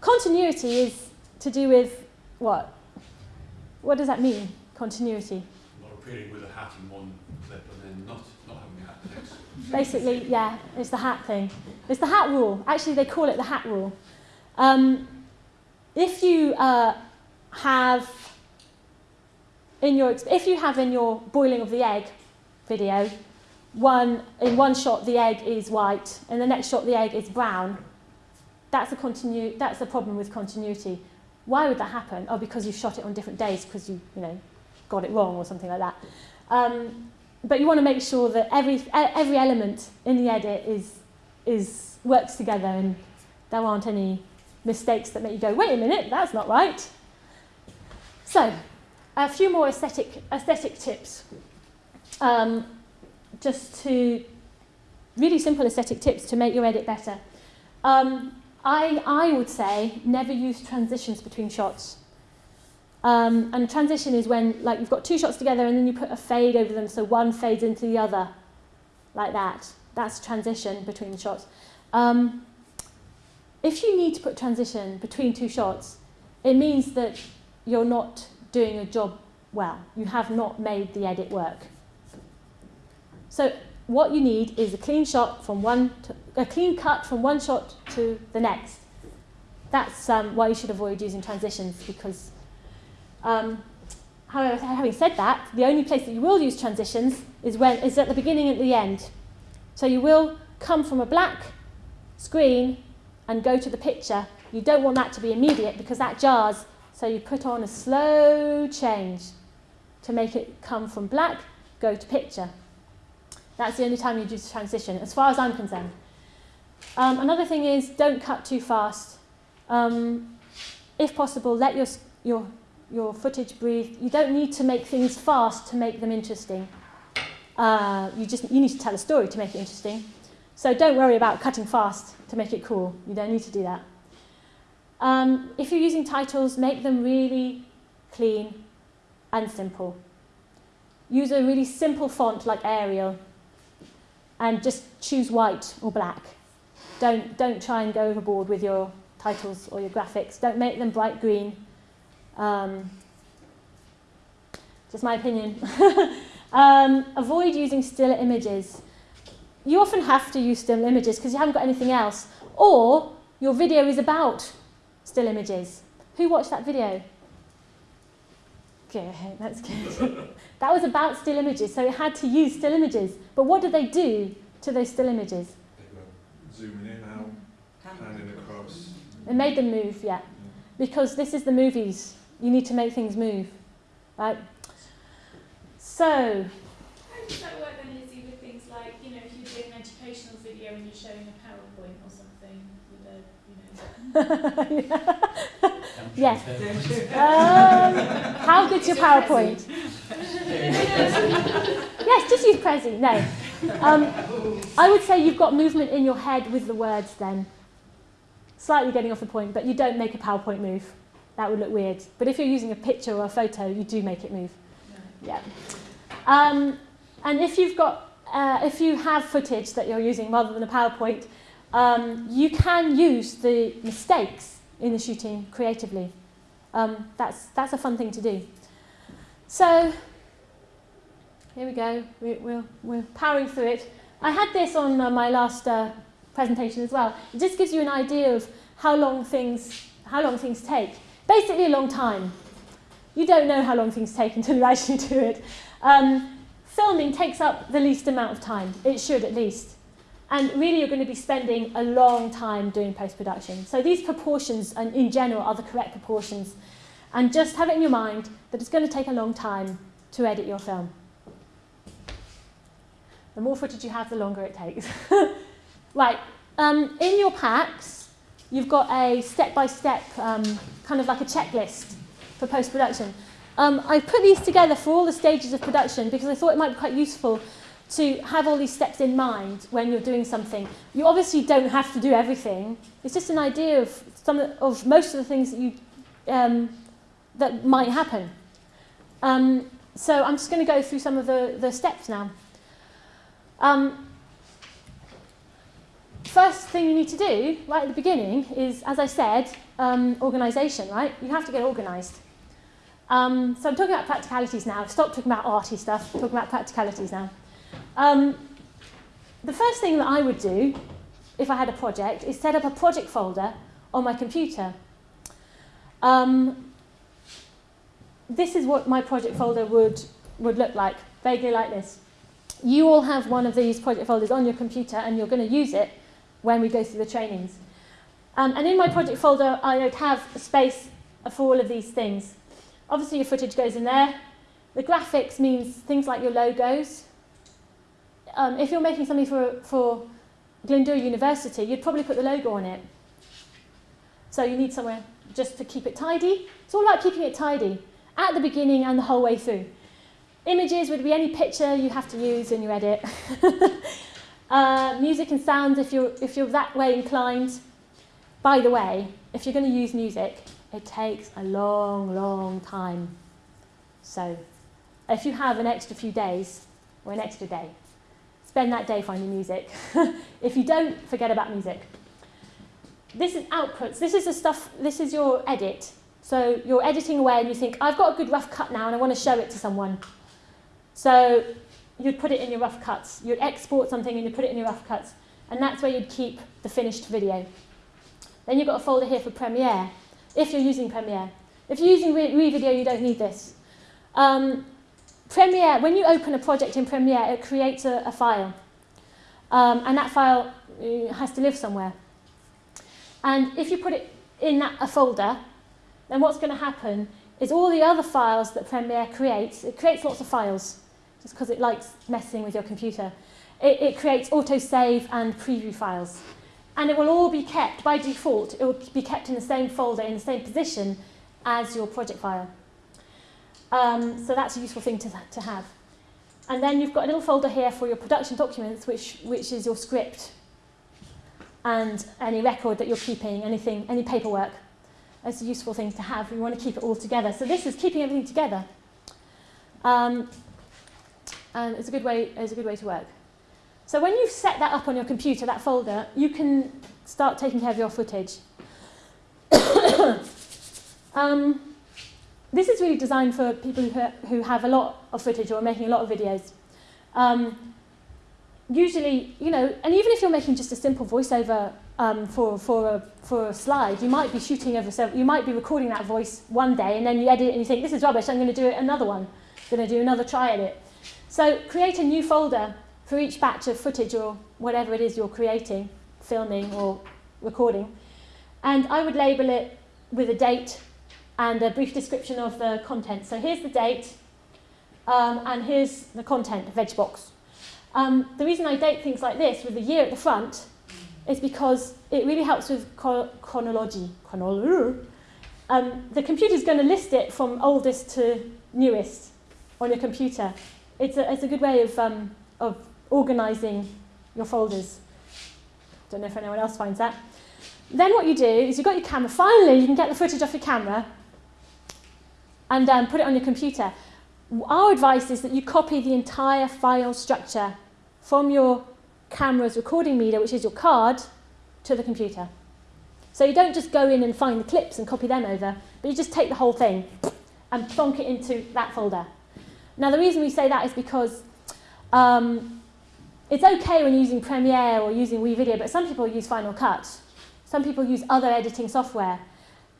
Continuity is to do with what? What does that mean, continuity? Not with a hat in one clip and then not, not having a hat the next. Basically, yeah, it's the hat thing. It's the hat rule. Actually, they call it the hat rule. Um, if you uh, have in your if you have in your boiling of the egg video, one in one shot the egg is white, and the next shot the egg is brown. That's a that's a problem with continuity. Why would that happen? Oh, because you shot it on different days because you you know got it wrong or something like that. Um, but you want to make sure that every every element in the edit is is works together and there aren't any mistakes that make you go, wait a minute, that's not right. So, a few more aesthetic, aesthetic tips. Um, just to, really simple aesthetic tips to make your edit better. Um, I, I would say never use transitions between shots. Um, and transition is when like you've got two shots together and then you put a fade over them so one fades into the other, like that. That's transition between the shots. Um, if you need to put transition between two shots, it means that you're not doing a job well. You have not made the edit work. So what you need is a clean shot from one to, a clean cut from one shot to the next. That's um, why you should avoid using transitions because um, however, having said that, the only place that you will use transitions is when is at the beginning and the end. So you will come from a black screen and go to the picture. You don't want that to be immediate because that jars so you put on a slow change to make it come from black, go to picture. That's the only time you do the transition, as far as I'm concerned. Um, another thing is don't cut too fast. Um, if possible, let your, your, your footage breathe. You don't need to make things fast to make them interesting. Uh, you just you need to tell a story to make it interesting. So don't worry about cutting fast to make it cool. You don't need to do that. Um, if you're using titles, make them really clean and simple. Use a really simple font like Arial and just choose white or black. Don't, don't try and go overboard with your titles or your graphics. Don't make them bright green. Um, just my opinion. um, avoid using still images. You often have to use still images because you haven't got anything else. Or your video is about still images. Who watched that video? Okay, that's good. that was about still images, so it had to use still images. But what did they do to those still images? They were zooming in, out, panning across. It made them move, yeah. Because this is the movies. You need to make things move, right? So. How does that work then, Lizzie, with things like, you know, if you're doing an educational video and you're showing a PowerPoint or something with a, you know, yes. Um, how good's your PowerPoint? yes, just use Prezi. No. Um, I would say you've got movement in your head with the words then. Slightly getting off the point, but you don't make a PowerPoint move. That would look weird. But if you're using a picture or a photo, you do make it move. Yeah. Um, and if you've got, uh, if you have footage that you're using rather than a PowerPoint, um, you can use the mistakes in the shooting creatively. Um, that's, that's a fun thing to do. So Here we go. We, we're, we're powering through it. I had this on uh, my last uh, presentation as well. It just gives you an idea of how long things, how long things take. Basically a long time. You don't know how long things take until you actually do it. Um, filming takes up the least amount of time. It should at least. And really you're going to be spending a long time doing post-production. So these proportions and in general are the correct proportions. And just have it in your mind that it's going to take a long time to edit your film. The more footage you have, the longer it takes. right, um, in your packs, you've got a step-by-step, -step, um, kind of like a checklist for post-production. Um, I put these together for all the stages of production because I thought it might be quite useful to have all these steps in mind when you're doing something. You obviously don't have to do everything. It's just an idea of some of most of the things that you um, that might happen. Um, so I'm just going to go through some of the, the steps now. Um, first thing you need to do, right at the beginning, is, as I said, um, organisation, right? You have to get organised. Um, so I'm talking about practicalities now. Stop talking about arty stuff, talking about practicalities now. Um, the first thing that I would do, if I had a project, is set up a project folder on my computer. Um, this is what my project folder would, would look like, vaguely like this. You all have one of these project folders on your computer and you're going to use it when we go through the trainings. Um, and in my project folder, I would have a space for all of these things. Obviously, your footage goes in there. The graphics means things like your logos. Um, if you're making something for, for Glyndŵr University, you'd probably put the logo on it. So you need somewhere just to keep it tidy. It's all about keeping it tidy at the beginning and the whole way through. Images would be any picture you have to use in your edit. uh, music and sound, if you're, if you're that way inclined. By the way, if you're going to use music, it takes a long, long time. So if you have an extra few days, or an extra day, spend that day finding music. if you don't, forget about music. This is outputs. This is the stuff, this is your edit. So you're editing away and you think, I've got a good rough cut now and I want to show it to someone. So you'd put it in your rough cuts. You'd export something and you'd put it in your rough cuts. And that's where you'd keep the finished video. Then you've got a folder here for Premiere, if you're using Premiere. If you're using WeVideo, you don't need this. Um, Premiere, when you open a project in Premiere, it creates a, a file. Um, and that file uh, has to live somewhere. And if you put it in that, a folder, then what's going to happen is all the other files that Premiere creates, it creates lots of files just because it likes messing with your computer. It, it creates autosave and preview files. And it will all be kept, by default, it will be kept in the same folder, in the same position as your project file. Um, so that's a useful thing to, to have. And then you've got a little folder here for your production documents, which, which is your script and any record that you're keeping, anything, any paperwork. That's a useful thing to have. We want to keep it all together. So this is keeping everything together. Um, and it's a good way, it's a good way to work. So when you've set that up on your computer, that folder, you can start taking care of your footage. um, this is really designed for people who, who have a lot of footage or are making a lot of videos. Um, usually, you know, and even if you're making just a simple voiceover um, for, for, a, for a slide, you might be shooting over several, you might be recording that voice one day and then you edit it and you think, this is rubbish, I'm going to do it another one. I'm going to do another try at it. So create a new folder for each batch of footage or whatever it is you're creating, filming or recording. And I would label it with a date and a brief description of the content. So here's the date um, and here's the content, veg box. Um, the reason I date things like this with the year at the front is because it really helps with chronology. chronology. Um, the computer's going to list it from oldest to newest on your computer it's a, it's a good way of, um, of organising your folders. Don't know if anyone else finds that. Then what you do is you've got your camera. Finally, you can get the footage off your camera and um, put it on your computer. Our advice is that you copy the entire file structure from your camera's recording media, which is your card, to the computer. So you don't just go in and find the clips and copy them over, but you just take the whole thing and plonk it into that folder. Now, the reason we say that is because um, it's okay when using Premiere or using WeVideo, but some people use Final Cut. Some people use other editing software.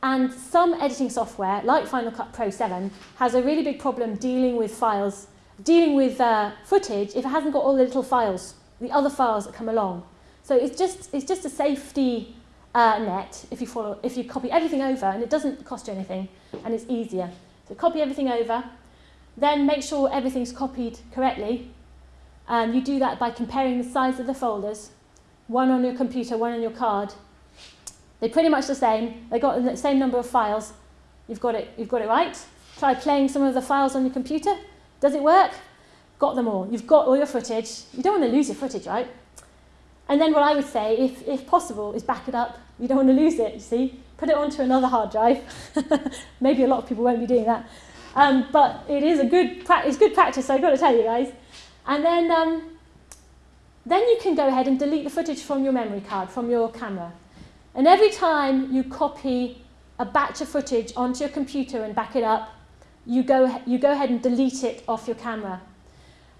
And some editing software, like Final Cut Pro 7, has a really big problem dealing with files, dealing with uh, footage if it hasn't got all the little files, the other files that come along. So it's just, it's just a safety uh, net if you, follow, if you copy everything over, and it doesn't cost you anything, and it's easier. So copy everything over, then make sure everything's copied correctly. And you do that by comparing the size of the folders, one on your computer, one on your card, they're pretty much the same. They've got the same number of files. You've got it, you've got it right. Try playing some of the files on your computer. Does it work? Got them all. You've got all your footage. You don't want to lose your footage, right? And then what I would say, if, if possible, is back it up. You don't want to lose it, you see. Put it onto another hard drive. Maybe a lot of people won't be doing that. Um, but it is a good, it's good practice, so I've got to tell you guys. And then, um, then you can go ahead and delete the footage from your memory card, from your camera. And every time you copy a batch of footage onto your computer and back it up, you go, you go ahead and delete it off your camera.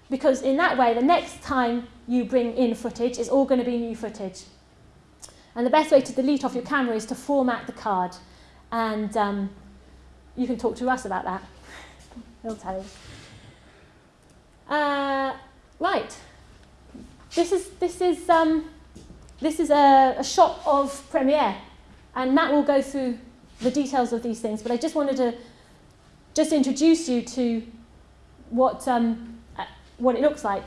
Because in that way, the next time you bring in footage, it's all going to be new footage. And the best way to delete off your camera is to format the card. And um, you can talk to us about that. Tell you. Uh, right. This is, this is um, this is a, a shot of Premiere, and Matt will go through the details of these things, but I just wanted to just introduce you to what, um, uh, what it looks like.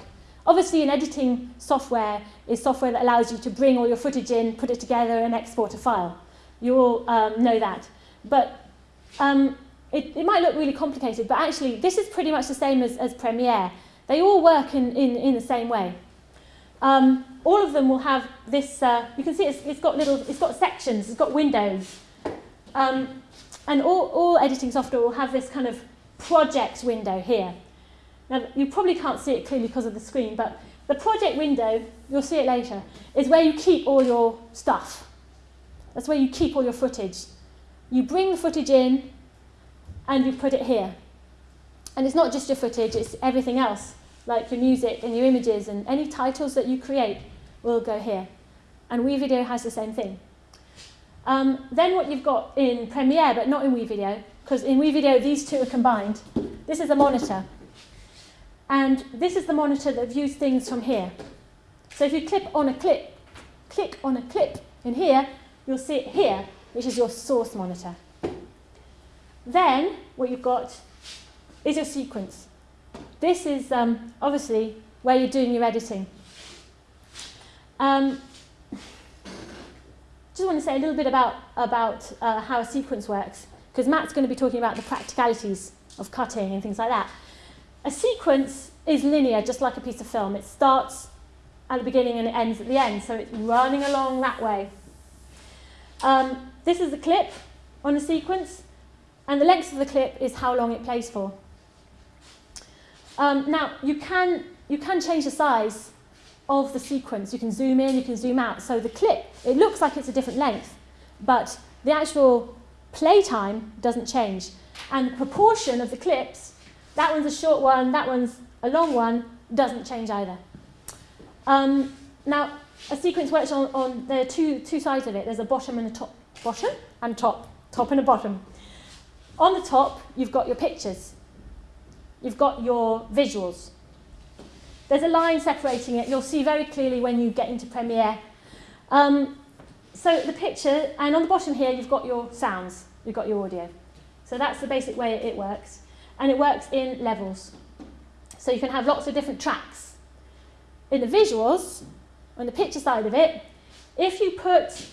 Obviously, an editing software is software that allows you to bring all your footage in, put it together, and export a file. You all um, know that. But um, it, it might look really complicated, but actually, this is pretty much the same as, as Premiere. They all work in, in, in the same way. Um, all of them will have this, uh, you can see it's, it's got little, it's got sections, it's got windows. Um, and all, all editing software will have this kind of project window here. Now, you probably can't see it clearly because of the screen, but the project window, you'll see it later, is where you keep all your stuff. That's where you keep all your footage. You bring the footage in and you put it here. And it's not just your footage, it's everything else like your music and your images and any titles that you create will go here. And WeVideo has the same thing. Um, then what you've got in Premiere, but not in WeVideo, because in WeVideo these two are combined, this is a monitor. And this is the monitor that views things from here. So if you click on a clip, click on a clip in here, you'll see it here, which is your source monitor. Then what you've got is your sequence. This is um, obviously where you're doing your editing. Um, just want to say a little bit about, about uh, how a sequence works, because Matt's going to be talking about the practicalities of cutting and things like that. A sequence is linear, just like a piece of film. It starts at the beginning and it ends at the end, so it's running along that way. Um, this is the clip on a sequence, and the length of the clip is how long it plays for. Um, now, you can, you can change the size of the sequence. You can zoom in, you can zoom out. So the clip, it looks like it's a different length, but the actual play time doesn't change. And the proportion of the clips, that one's a short one, that one's a long one, doesn't change either. Um, now, a sequence works on, on there are two, two sides of it. There's a bottom and a top. Bottom and top. Top and a bottom. On the top, you've got your pictures you've got your visuals. There's a line separating it. You'll see very clearly when you get into Premiere. Um, so the picture, and on the bottom here, you've got your sounds. You've got your audio. So that's the basic way it works. And it works in levels. So you can have lots of different tracks. In the visuals, on the picture side of it, if you put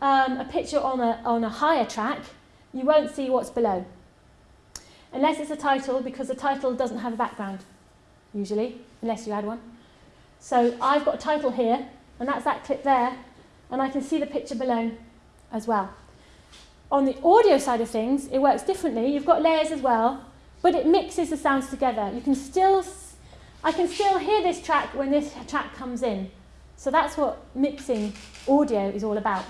um, a picture on a, on a higher track, you won't see what's below unless it's a title, because the title doesn't have a background, usually, unless you add one. So I've got a title here, and that's that clip there, and I can see the picture below as well. On the audio side of things, it works differently. You've got layers as well, but it mixes the sounds together. You can still, I can still hear this track when this track comes in. So that's what mixing audio is all about.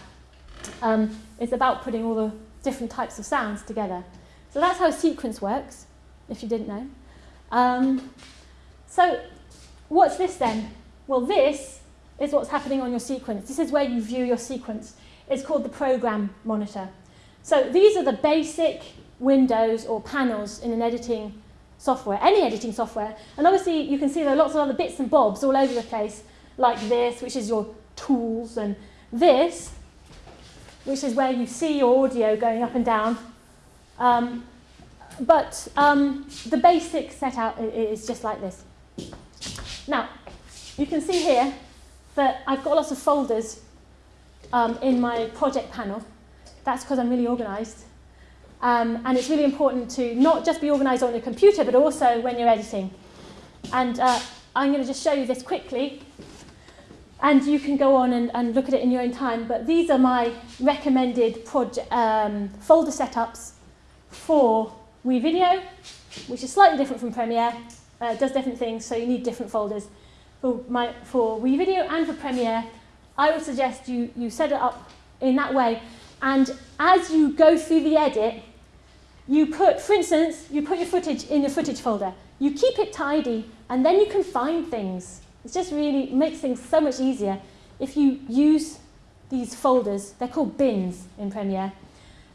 Um, it's about putting all the different types of sounds together. So that's how a sequence works, if you didn't know. Um, so what's this then? Well, this is what's happening on your sequence. This is where you view your sequence. It's called the program monitor. So these are the basic windows or panels in an editing software, any editing software. And obviously you can see there are lots of other bits and bobs all over the place, like this, which is your tools, and this, which is where you see your audio going up and down. Um, but um, the basic setup is just like this. Now, you can see here that I've got lots of folders um, in my project panel. That's because I'm really organised. Um, and it's really important to not just be organised on your computer, but also when you're editing. And uh, I'm going to just show you this quickly. And you can go on and, and look at it in your own time. But these are my recommended um, folder setups for WeVideo, which is slightly different from Premiere. Uh, does different things, so you need different folders. For, my, for WeVideo and for Premiere, I would suggest you, you set it up in that way. And as you go through the edit, you put, for instance, you put your footage in your footage folder. You keep it tidy, and then you can find things. It just really makes things so much easier if you use these folders. They're called bins in Premiere.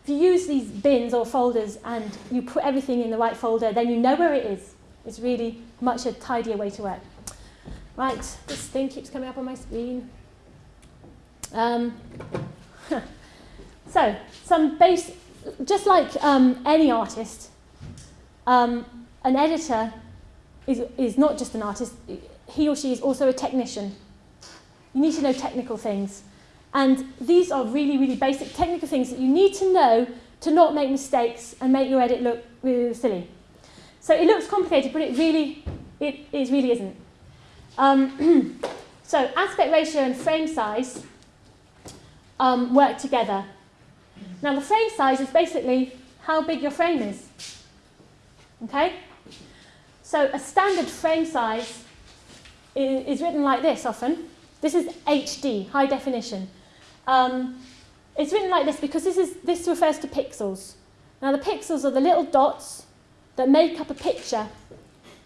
If you use these bins or folders and you put everything in the right folder, then you know where it is. It's really much a tidier way to work. Right, this thing keeps coming up on my screen. Um, so, some base, just like um, any artist, um, an editor is, is not just an artist, he or she is also a technician. You need to know technical things. And these are really, really basic technical things that you need to know to not make mistakes and make your edit look really silly. So it looks complicated, but it really, it, it really isn't. Um, so aspect ratio and frame size um, work together. Now the frame size is basically how big your frame is. Okay? So a standard frame size is, is written like this often. This is HD, high definition. Um, it's written like this because this, is, this refers to pixels. Now the pixels are the little dots that make up a picture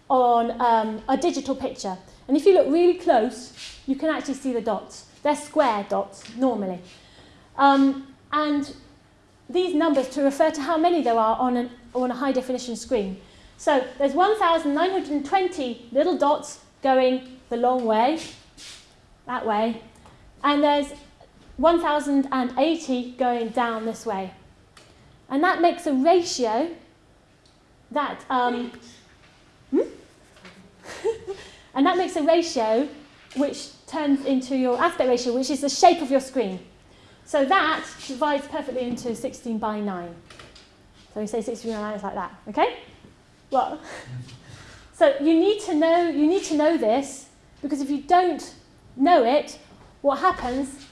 on um, a digital picture. And if you look really close, you can actually see the dots. They're square dots, normally. Um, and these numbers to refer to how many there are on, an, on a high definition screen. So there's 1,920 little dots going the long way, that way, and there's 1,080 going down this way. And that makes a ratio that, um, hmm? and that makes a ratio which turns into your aspect ratio, which is the shape of your screen. So that divides perfectly into 16 by 9. So we say 16 by 9 is like that, okay? Well, so you need to know you need to know this because if you don't know it, what happens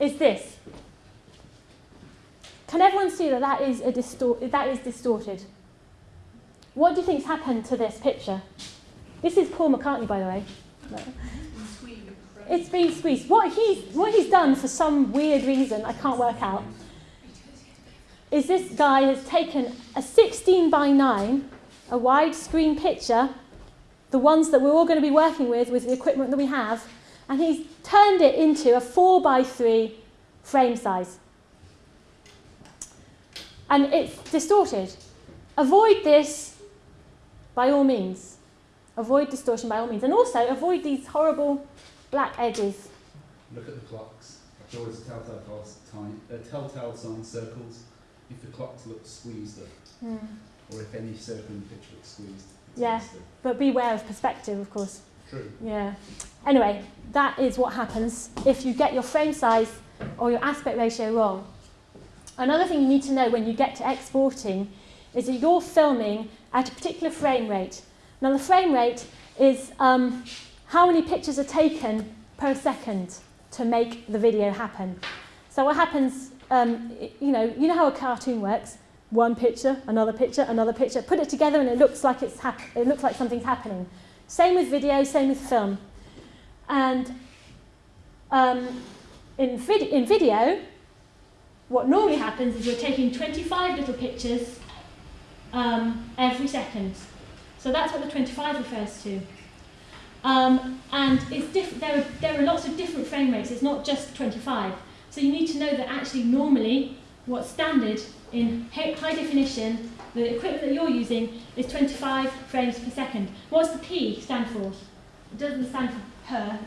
is this. Can everyone see that that is, a distor that is distorted? What do you think's happened to this picture? This is Paul McCartney, by the way. It's been squeezed. What he's, what he's done for some weird reason, I can't work out, is this guy has taken a 16 by 9, a widescreen picture, the ones that we're all going to be working with, with the equipment that we have, and he's turned it into a 4 by 3 frame size. And it's distorted. Avoid this by all means. Avoid distortion by all means. And also avoid these horrible black edges. Look at the clocks. There's always a telltale, time, uh, telltale sign circles if the clocks look squeezed up. Mm. Or if any circle in the picture looks squeezed. Yeah, but beware of perspective, of course. True. Yeah. Anyway, that is what happens if you get your frame size or your aspect ratio wrong. Another thing you need to know when you get to exporting is that you're filming at a particular frame rate. Now the frame rate is um, how many pictures are taken per second to make the video happen. So what happens, um, you know, you know how a cartoon works. One picture, another picture, another picture. Put it together and it looks like it's it looks like something's happening. Same with video, same with film. And um, in, vid in video, what normally happens is you're taking 25 little pictures um, every second. So that's what the 25 refers to. Um, and there, are, there are lots of different frame rates, it's not just 25. So you need to know that actually normally what's standard in high definition, the equipment that you're using is 25 frames per second. What's the P stand for? It doesn't stand for per.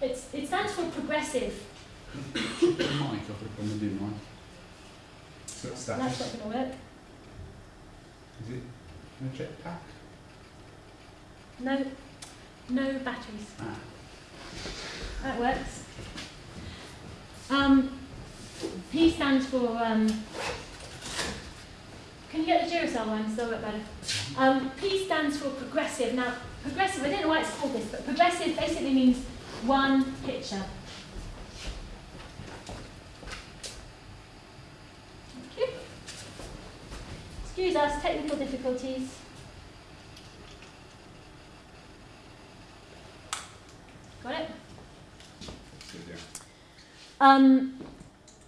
It's, it stands for progressive. mic, I've got a problem with mic. That's not going to work. Is it a jetpack? No, no batteries. Ah. That works. Um, P stands for. Um, can you get the Duracell one? Still work better. Um, P stands for progressive. Now, progressive. I don't know why it's called this, but progressive basically means one picture. Excuse us, technical difficulties. Got it? Good, yeah. Um,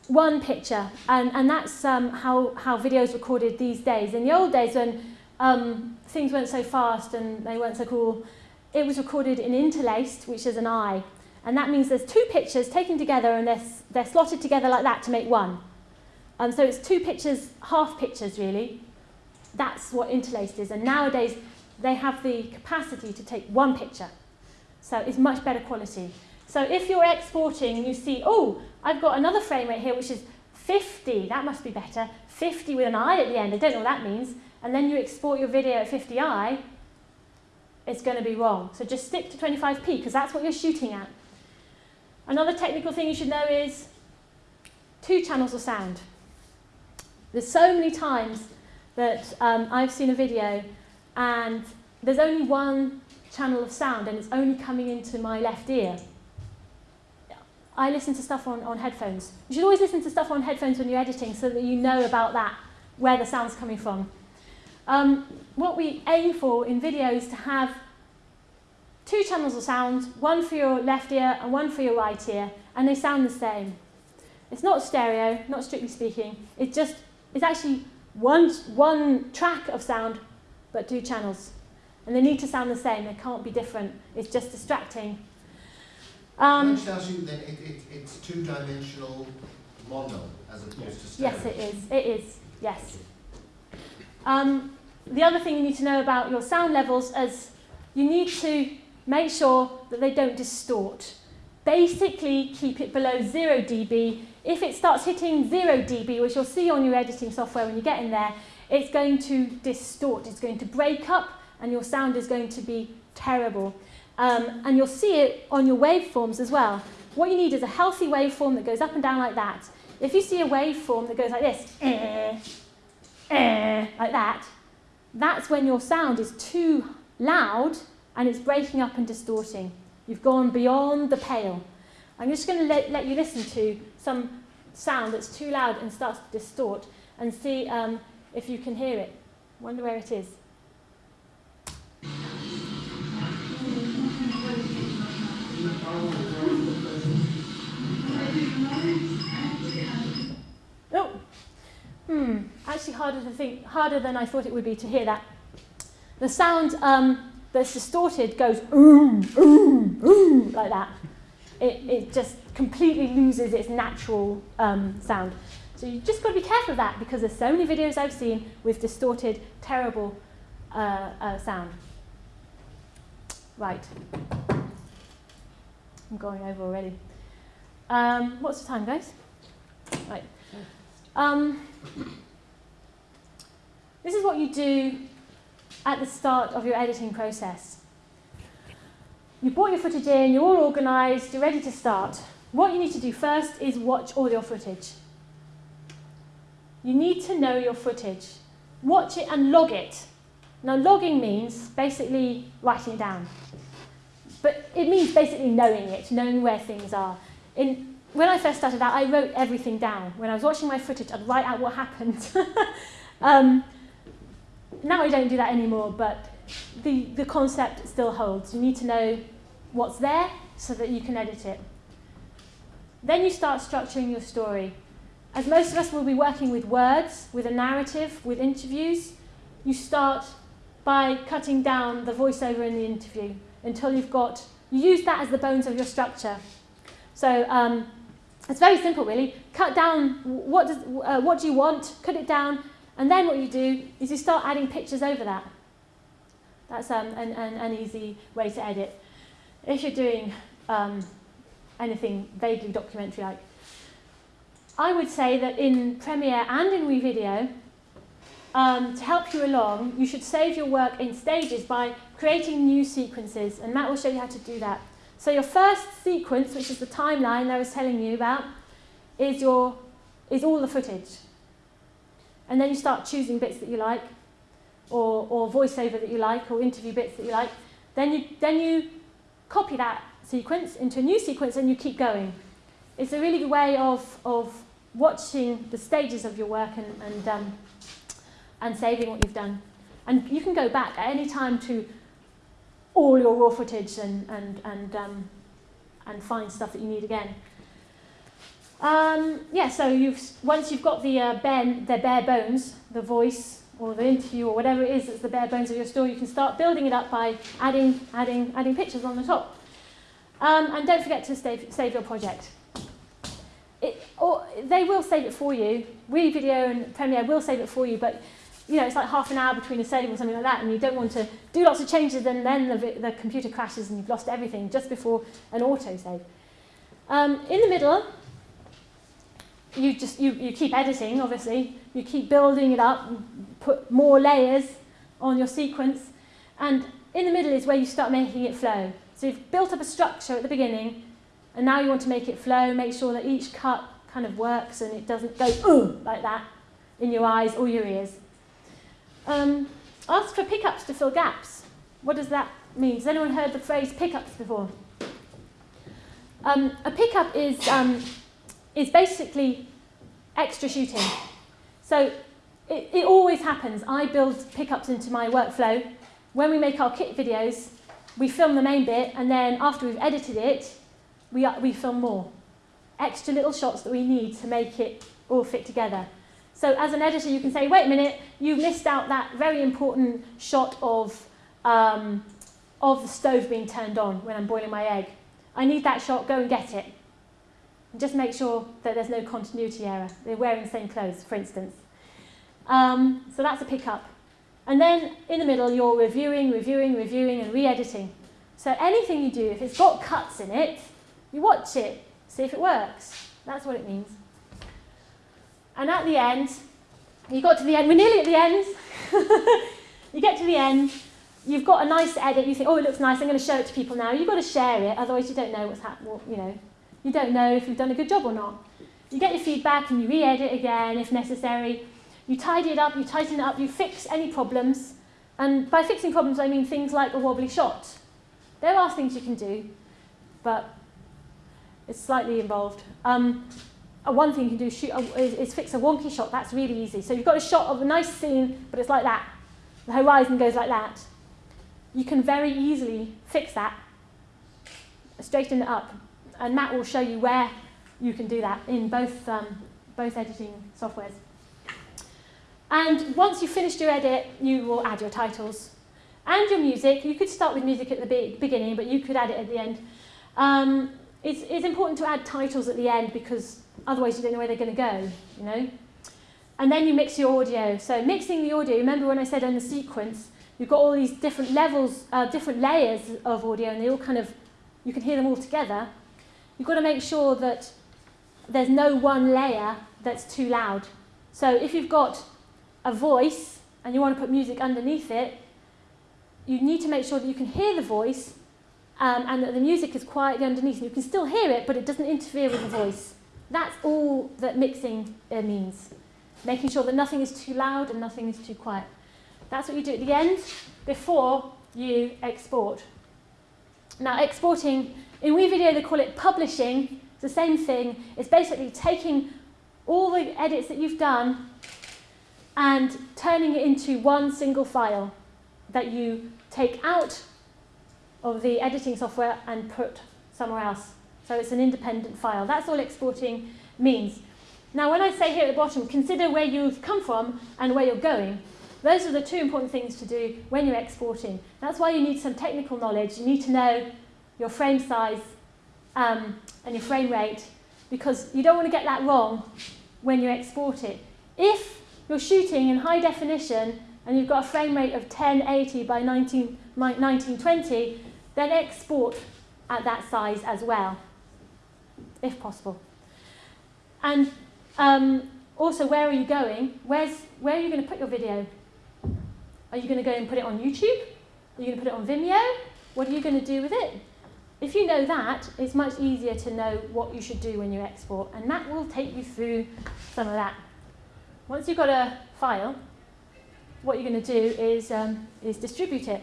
one picture, and, and that's um, how, how video is recorded these days. In the old days, when um, things weren't so fast and they weren't so cool, it was recorded in interlaced, which is an eye. And that means there's two pictures taken together and they're, they're slotted together like that to make one. Um, so it's two pictures, half pictures really. That's what interlaced is. And nowadays, they have the capacity to take one picture. So it's much better quality. So if you're exporting and you see, oh, I've got another frame rate here which is 50, that must be better, 50 with an I at the end, I don't know what that means, and then you export your video at 50i, it's going to be wrong. So just stick to 25p because that's what you're shooting at. Another technical thing you should know is two channels of sound. There's so many times that um, I've seen a video and there's only one channel of sound and it's only coming into my left ear. I listen to stuff on, on headphones. You should always listen to stuff on headphones when you're editing so that you know about that, where the sound's coming from. Um, what we aim for in video is to have two channels of sound, one for your left ear and one for your right ear, and they sound the same. It's not stereo, not strictly speaking. It's just, it's actually one, one track of sound, but two channels. And they need to sound the same, they can't be different. It's just distracting. Um, just ask you then, it, it, it's two-dimensional mono as opposed to stereo? yes, it is. It is, yes. Um, the other thing you need to know about your sound levels is you need to make sure that they don't distort. Basically, keep it below 0 dB. If it starts hitting 0 dB, which you'll see on your editing software when you get in there, it's going to distort, it's going to break up, and your sound is going to be terrible. Um, and you'll see it on your waveforms as well. What you need is a healthy waveform that goes up and down like that. If you see a waveform that goes like this, eh, eh, like that, that's when your sound is too loud and it's breaking up and distorting. You've gone beyond the pale. I'm just going to let, let you listen to some sound that's too loud and starts to distort and see um, if you can hear it. Wonder where it is. Hmm. Actually, harder to think, harder than I thought it would be to hear that. The sound um, that's distorted goes oom, oom, oom, like that. It, it just completely loses its natural um, sound. So you just got to be careful of that because there's so many videos I've seen with distorted, terrible uh, uh, sound. Right. I'm going over already. Um, what's the time, guys? Right. Um, this is what you do at the start of your editing process. You brought your footage in, you're all organised, you're ready to start. What you need to do first is watch all your footage. You need to know your footage. Watch it and log it. Now, logging means basically writing it down. But it means basically knowing it, knowing where things are. In, when I first started out, I wrote everything down. When I was watching my footage, I'd write out what happened. um, now I don't do that anymore, but the, the concept still holds. You need to know what's there so that you can edit it. Then you start structuring your story. as most of us will be working with words, with a narrative, with interviews, you start by cutting down the voiceover in the interview until you've got, you use that as the bones of your structure. So um, it's very simple really. Cut down what, does, uh, what do you want, cut it down, and then what you do is you start adding pictures over that. That's um, an, an, an easy way to edit. If you're doing um, anything vaguely documentary like, I would say that in Premiere and in WeVideo, um, to help you along, you should save your work in stages by creating new sequences, and Matt will show you how to do that. So your first sequence, which is the timeline I was telling you about, is, your, is all the footage. And then you start choosing bits that you like, or, or voiceover that you like, or interview bits that you like. Then you, then you copy that sequence into a new sequence and you keep going. It's a really good way of, of watching the stages of your work and, and, um, and saving what you've done. And you can go back at any time to all your raw footage and, and, and, um, and find stuff that you need again. Um, yeah, so you've, once you've got the, uh, bare, the bare bones, the voice or the interview or whatever it is that's the bare bones of your story, you can start building it up by adding, adding, adding pictures on the top. Um, and don't forget to save, save your project. It, or they will save it for you. WeVideo and Premiere will save it for you, but you know, it's like half an hour between a save or something like that, and you don't want to do lots of changes and then the, the computer crashes and you've lost everything just before an autosave. Um, in the middle, you just you, you keep editing, obviously. You keep building it up, put more layers on your sequence, and in the middle is where you start making it flow. So you've built up a structure at the beginning, and now you want to make it flow, make sure that each cut kind of works and it doesn't go Ugh! like that in your eyes or your ears. Um, ask for pickups to fill gaps. What does that mean? Has anyone heard the phrase pickups before? Um, a pickup is, um, is basically extra shooting. So it, it always happens. I build pickups into my workflow. When we make our kit videos, we film the main bit, and then after we've edited it, we, we film more. Extra little shots that we need to make it all fit together. So as an editor, you can say, wait a minute, you missed out that very important shot of, um, of the stove being turned on when I'm boiling my egg. I need that shot, go and get it. And just make sure that there's no continuity error. They're wearing the same clothes, for instance. Um, so that's a pickup. And then in the middle, you're reviewing, reviewing, reviewing, and re-editing. So anything you do, if it's got cuts in it, you watch it, see if it works. That's what it means. And at the end, you got to the end, we're nearly at the end. you get to the end, you've got a nice edit, you think, oh, it looks nice, I'm going to show it to people now. You've got to share it, otherwise you don't know what's happening, you know. You don't know if you've done a good job or not. You get your feedback and you re-edit again if necessary. You tidy it up, you tighten it up, you fix any problems. And by fixing problems, I mean things like a wobbly shot. There are things you can do, but it's slightly involved. Um, uh, one thing you can do shoot, is, is fix a wonky shot. That's really easy. So you've got a shot of a nice scene, but it's like that. The horizon goes like that. You can very easily fix that, straighten it up. And Matt will show you where you can do that in both, um, both editing softwares. And once you've finished your edit, you will add your titles and your music. You could start with music at the be beginning, but you could add it at the end. Um, it's, it's important to add titles at the end because Otherwise, you don't know where they're going to go, you know. And then you mix your audio. So mixing the audio, remember when I said in the sequence, you've got all these different levels, uh, different layers of audio, and they all kind of, you can hear them all together. You've got to make sure that there's no one layer that's too loud. So if you've got a voice and you want to put music underneath it, you need to make sure that you can hear the voice um, and that the music is quietly underneath. And you can still hear it, but it doesn't interfere with the voice. That's all that mixing uh, means. Making sure that nothing is too loud and nothing is too quiet. That's what you do at the end before you export. Now exporting, in WeVideo they call it publishing. It's the same thing. It's basically taking all the edits that you've done and turning it into one single file that you take out of the editing software and put somewhere else. So it's an independent file. That's all exporting means. Now, when I say here at the bottom, consider where you've come from and where you're going, those are the two important things to do when you're exporting. That's why you need some technical knowledge. You need to know your frame size um, and your frame rate because you don't want to get that wrong when you export it. If you're shooting in high definition and you've got a frame rate of 1080 by 19, 1920, then export at that size as well, if possible. And um, also, where are you going? Where's, where are you going to put your video? Are you going to go and put it on YouTube? Are you going to put it on Vimeo? What are you going to do with it? If you know that, it's much easier to know what you should do when you export, and Matt will take you through some of that. Once you've got a file, what you're going to do is, um, is distribute it.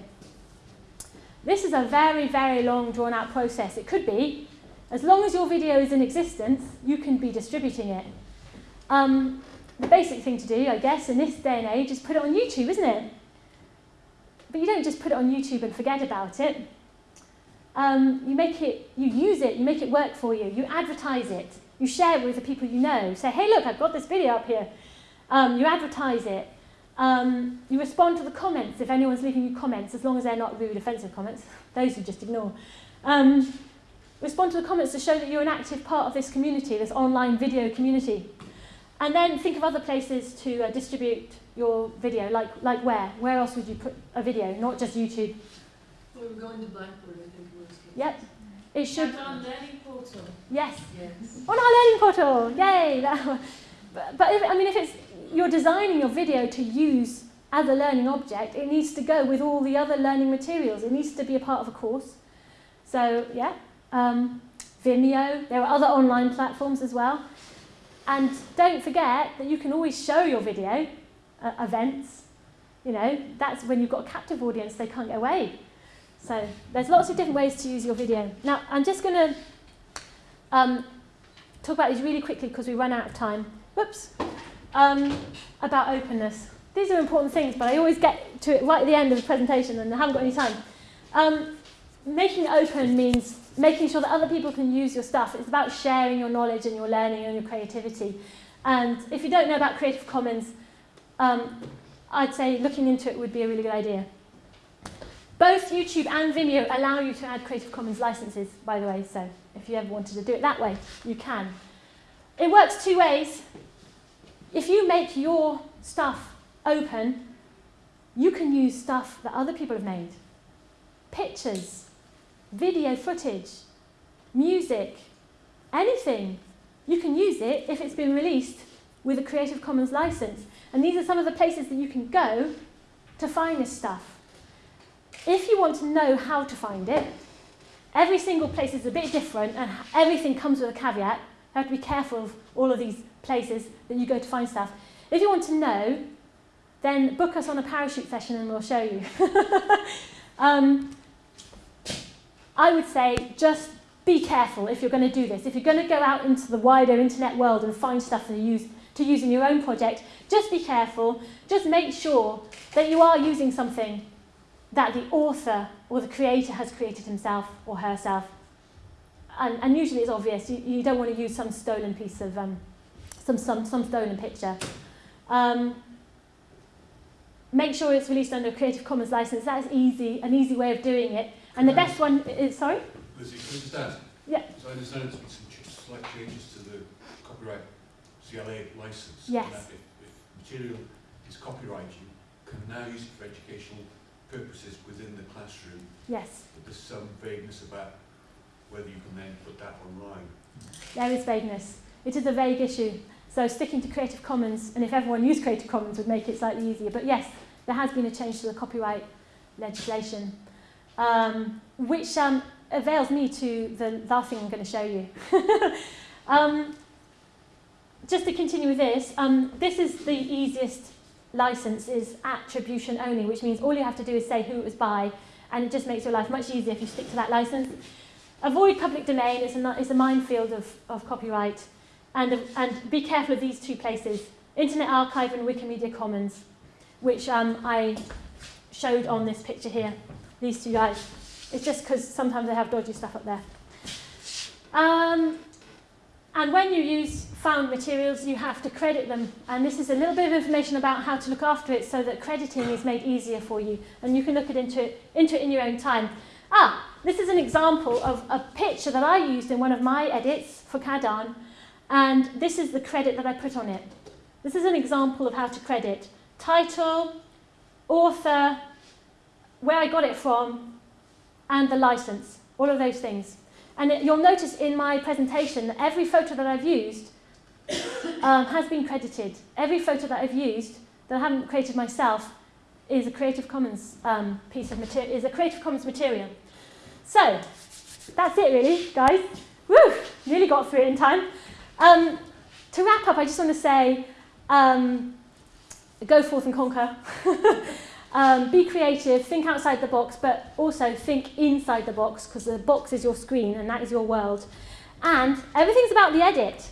This is a very, very long, drawn-out process. It could be, as long as your video is in existence, you can be distributing it. Um, the basic thing to do, I guess, in this day and age is put it on YouTube, isn't it? But you don't just put it on YouTube and forget about it. Um, you make it, you use it, you make it work for you, you advertise it, you share it with the people you know. Say, hey, look, I've got this video up here. Um, you advertise it. Um, you respond to the comments if anyone's leaving you comments, as long as they're not rude, offensive comments. Those you just ignore. Um, respond to the comments to show that you're an active part of this community, this online video community. And then think of other places to uh, distribute your video, like, like where? Where else would you put a video, not just YouTube? We were going to Blackboard, I think it was. Yep. It should. And on Learning Portal. Yes. Yes. On our learning portal. Yay. That, but, but if, I mean, if it's you're designing your video to use as a learning object, it needs to go with all the other learning materials. It needs to be a part of a course. So yeah, um, Vimeo. There are other online platforms as well. And don't forget that you can always show your video at events. You know, that's when you've got a captive audience, they can't get away. So there's lots of different ways to use your video. Now, I'm just going to um, talk about these really quickly because we run out of time. Whoops. Um, about openness. These are important things, but I always get to it right at the end of the presentation and I haven't got any time. Um, making open means making sure that other people can use your stuff. It's about sharing your knowledge and your learning and your creativity. And if you don't know about Creative Commons, um, I'd say looking into it would be a really good idea. Both YouTube and Vimeo allow you to add Creative Commons licenses, by the way, so if you ever wanted to do it that way, you can. It works two ways. If you make your stuff open, you can use stuff that other people have made. Pictures, video footage, music, anything. You can use it if it's been released with a Creative Commons license. And these are some of the places that you can go to find this stuff. If you want to know how to find it, every single place is a bit different and everything comes with a caveat. You have to be careful of all of these places that you go to find stuff. If you want to know, then book us on a parachute session and we'll show you. um, I would say just be careful if you're going to do this. If you're going to go out into the wider internet world and find stuff to use, to use in your own project, just be careful. Just make sure that you are using something that the author or the creator has created himself or herself. And, and usually it's obvious. You, you don't want to use some stolen piece of, um, some, some, some stolen picture. Um, make sure it's released under a Creative Commons license. That is easy, an easy way of doing it. And the best one is, sorry? Lizzie, can I just ask? Yeah. So I understand there's been some slight changes to the copyright CLA license. Yes. If, if material is copyrighted, you can now use it for educational purposes within the classroom. Yes, But there's some vagueness about whether you can then put that online. there is vagueness. It is a vague issue. So sticking to Creative Commons, and if everyone used Creative Commons would make it slightly easier. But yes, there has been a change to the copyright legislation, um, which um, avails me to the last thing I'm going to show you. um, just to continue with this, um, this is the easiest license is attribution only, which means all you have to do is say who it was by, and it just makes your life much easier if you stick to that license. Avoid public domain, it's a, it's a minefield of, of copyright, and, and be careful of these two places, Internet Archive and Wikimedia Commons, which um, I showed on this picture here, these two guys. It's just because sometimes they have dodgy stuff up there. Um, And when you use found materials, you have to credit them. And this is a little bit of information about how to look after it so that crediting is made easier for you. And you can look at into it, into it in your own time. Ah, this is an example of a picture that I used in one of my edits for Cadan. And this is the credit that I put on it. This is an example of how to credit. Title, author, where I got it from, and the license. All of those things. And it, you'll notice in my presentation that every photo that I've used um, has been credited. Every photo that I've used that I haven't created myself is a Creative Commons um, piece of material, is a Creative Commons material. So, that's it really, guys. Woo! Nearly got through it in time. Um, to wrap up, I just want to say, um, go forth and conquer. Um, be creative, think outside the box, but also think inside the box because the box is your screen and that is your world. And everything's about the edit.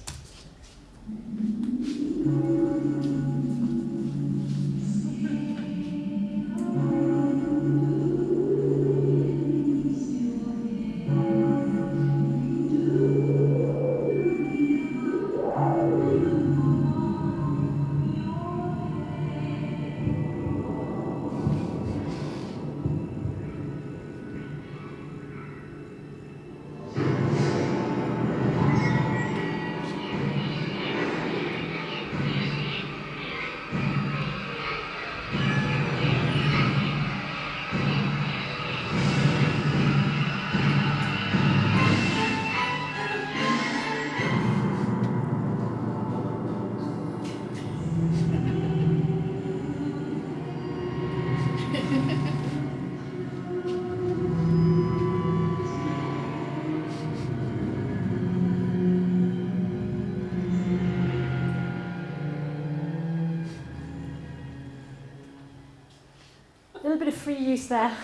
Use there.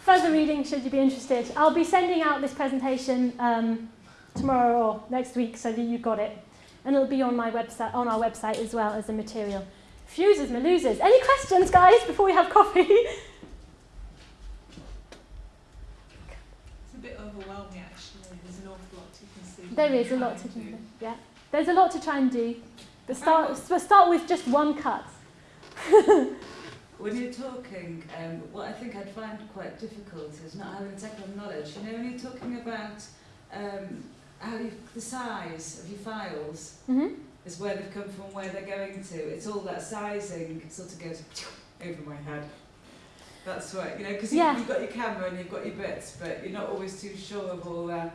Further reading, should you be interested. I'll be sending out this presentation um, tomorrow or next week so that you've got it. And it'll be on my website, on our website as well as the material. Fuses, losers. Any questions, guys, before we have coffee? It's a bit overwhelming actually. There's an awful lot can see. there is a lot to do. Yeah, there's a lot to try and do. But start, but start with just one cut. When you're talking, um, what I think I'd find quite difficult is not having technical knowledge. You know, when you're talking about um, how you, the size of your files hmm is where they've come from, where they're going to. It's all that sizing sort of goes over my head. That's right, you know, because Yeah. you've got your camera and you've got your bits, but you're not always too sure of all uh,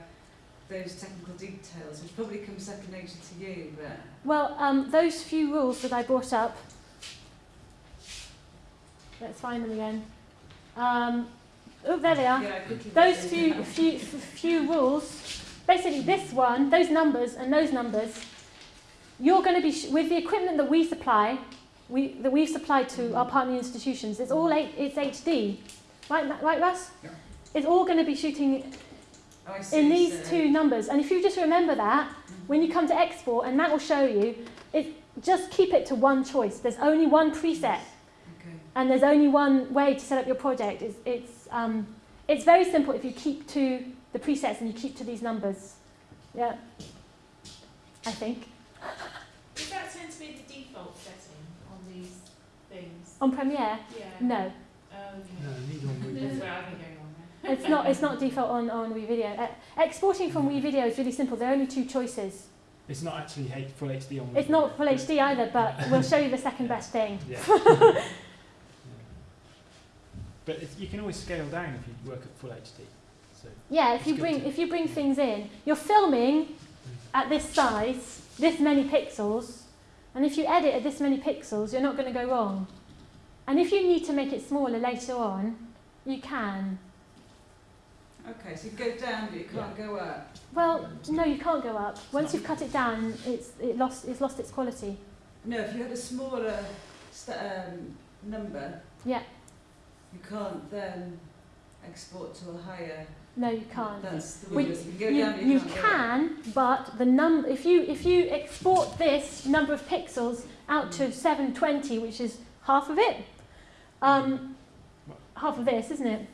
those technical details, which probably comes second nature to you, but Well, um, those few rules that I brought up, let's find them again. Um, oh, there they are. yeah, Those few, few, f- few rules, basically this one, those numbers and those numbers, you're going to be, sh- with the equipment that we supply, we, that we've supplied to our partner institutions, it's all eight, it's HD. Right, right Russ? Yeah. It's all going to be shooting. Oh, see, in these so- two numbers. And if you just remember that, when you come to export, and Matt will show you, it, just keep it to one choice. There's only one preset, Okay. And there's only one way to set up your project. It's, it's, um, it's very simple if you keep to the presets and you keep to these numbers. Yeah, I think. Does that tend to be the default setting on these things? On Premiere, Yeah. no. Okay. No, need on That's with where I've been going wrong. It's not, it's not default on, on WeVideo. Uh, exporting from WeVideo is really simple. There are only two choices. It's not actually full HD on. It's not full HD either, but we'll show you the second best thing. Yeah. Yeah. But it's, you can always scale down if you work at full HD. So Yeah, if you bring if you bring things in, you're filming at this size, this many pixels, and if you edit at this many pixels, you're not going to go wrong. And if you need to make it smaller later on, you can. Okay, so you go down, but you can't go up. Well, no, you can't go up. Once you've cut it down, it's it lost it's lost its quality. No, if you had a smaller st- um, number, Yeah. You can't then export to a higher. No, you can't. That's the We- You can You, but you you can't go up. can, but the num if you if you export this number of pixels out to 720, which is half of it, um, half of this, isn't it?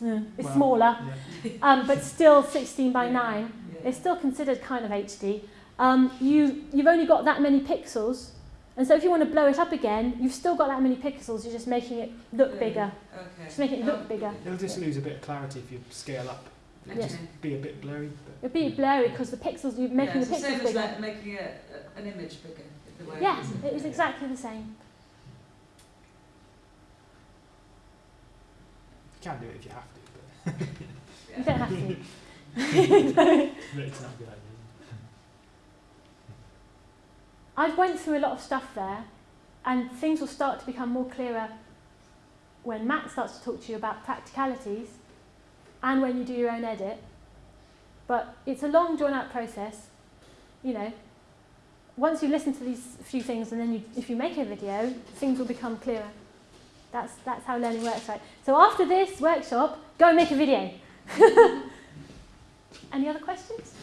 Yeah, it's Well, smaller, yeah. um, but still 16 by 9. Yeah. It's still considered kind of HD. Um, you, you've only got that many pixels, and so if you want to blow it up again, you've still got that many pixels, you're just making it look Yeah. bigger. Okay. Just make it look Oh, bigger. It'll just lose a bit of clarity if you scale up. It'll Yeah. just be a bit blurry. But It'll be blurry because the pixels, you're making yeah, the it's the same pixels as bigger. like making a, a, an image bigger. The way Yeah, it is. it is exactly the same. you can do it if you have to, You don't have to. but it's not a good idea. I went through a lot of stuff there, and things will start to become more clearer when Matt starts to talk to you about practicalities and when you do your own edit. But it's a long, drawn out process. You know, once you listen to these few things and then you, if you make a video, things will become clearer. That's, that's how learning works, right? So after this workshop, go and make a video. Any other questions?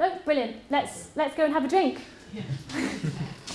No? Brilliant. Let's, let's go and have a drink.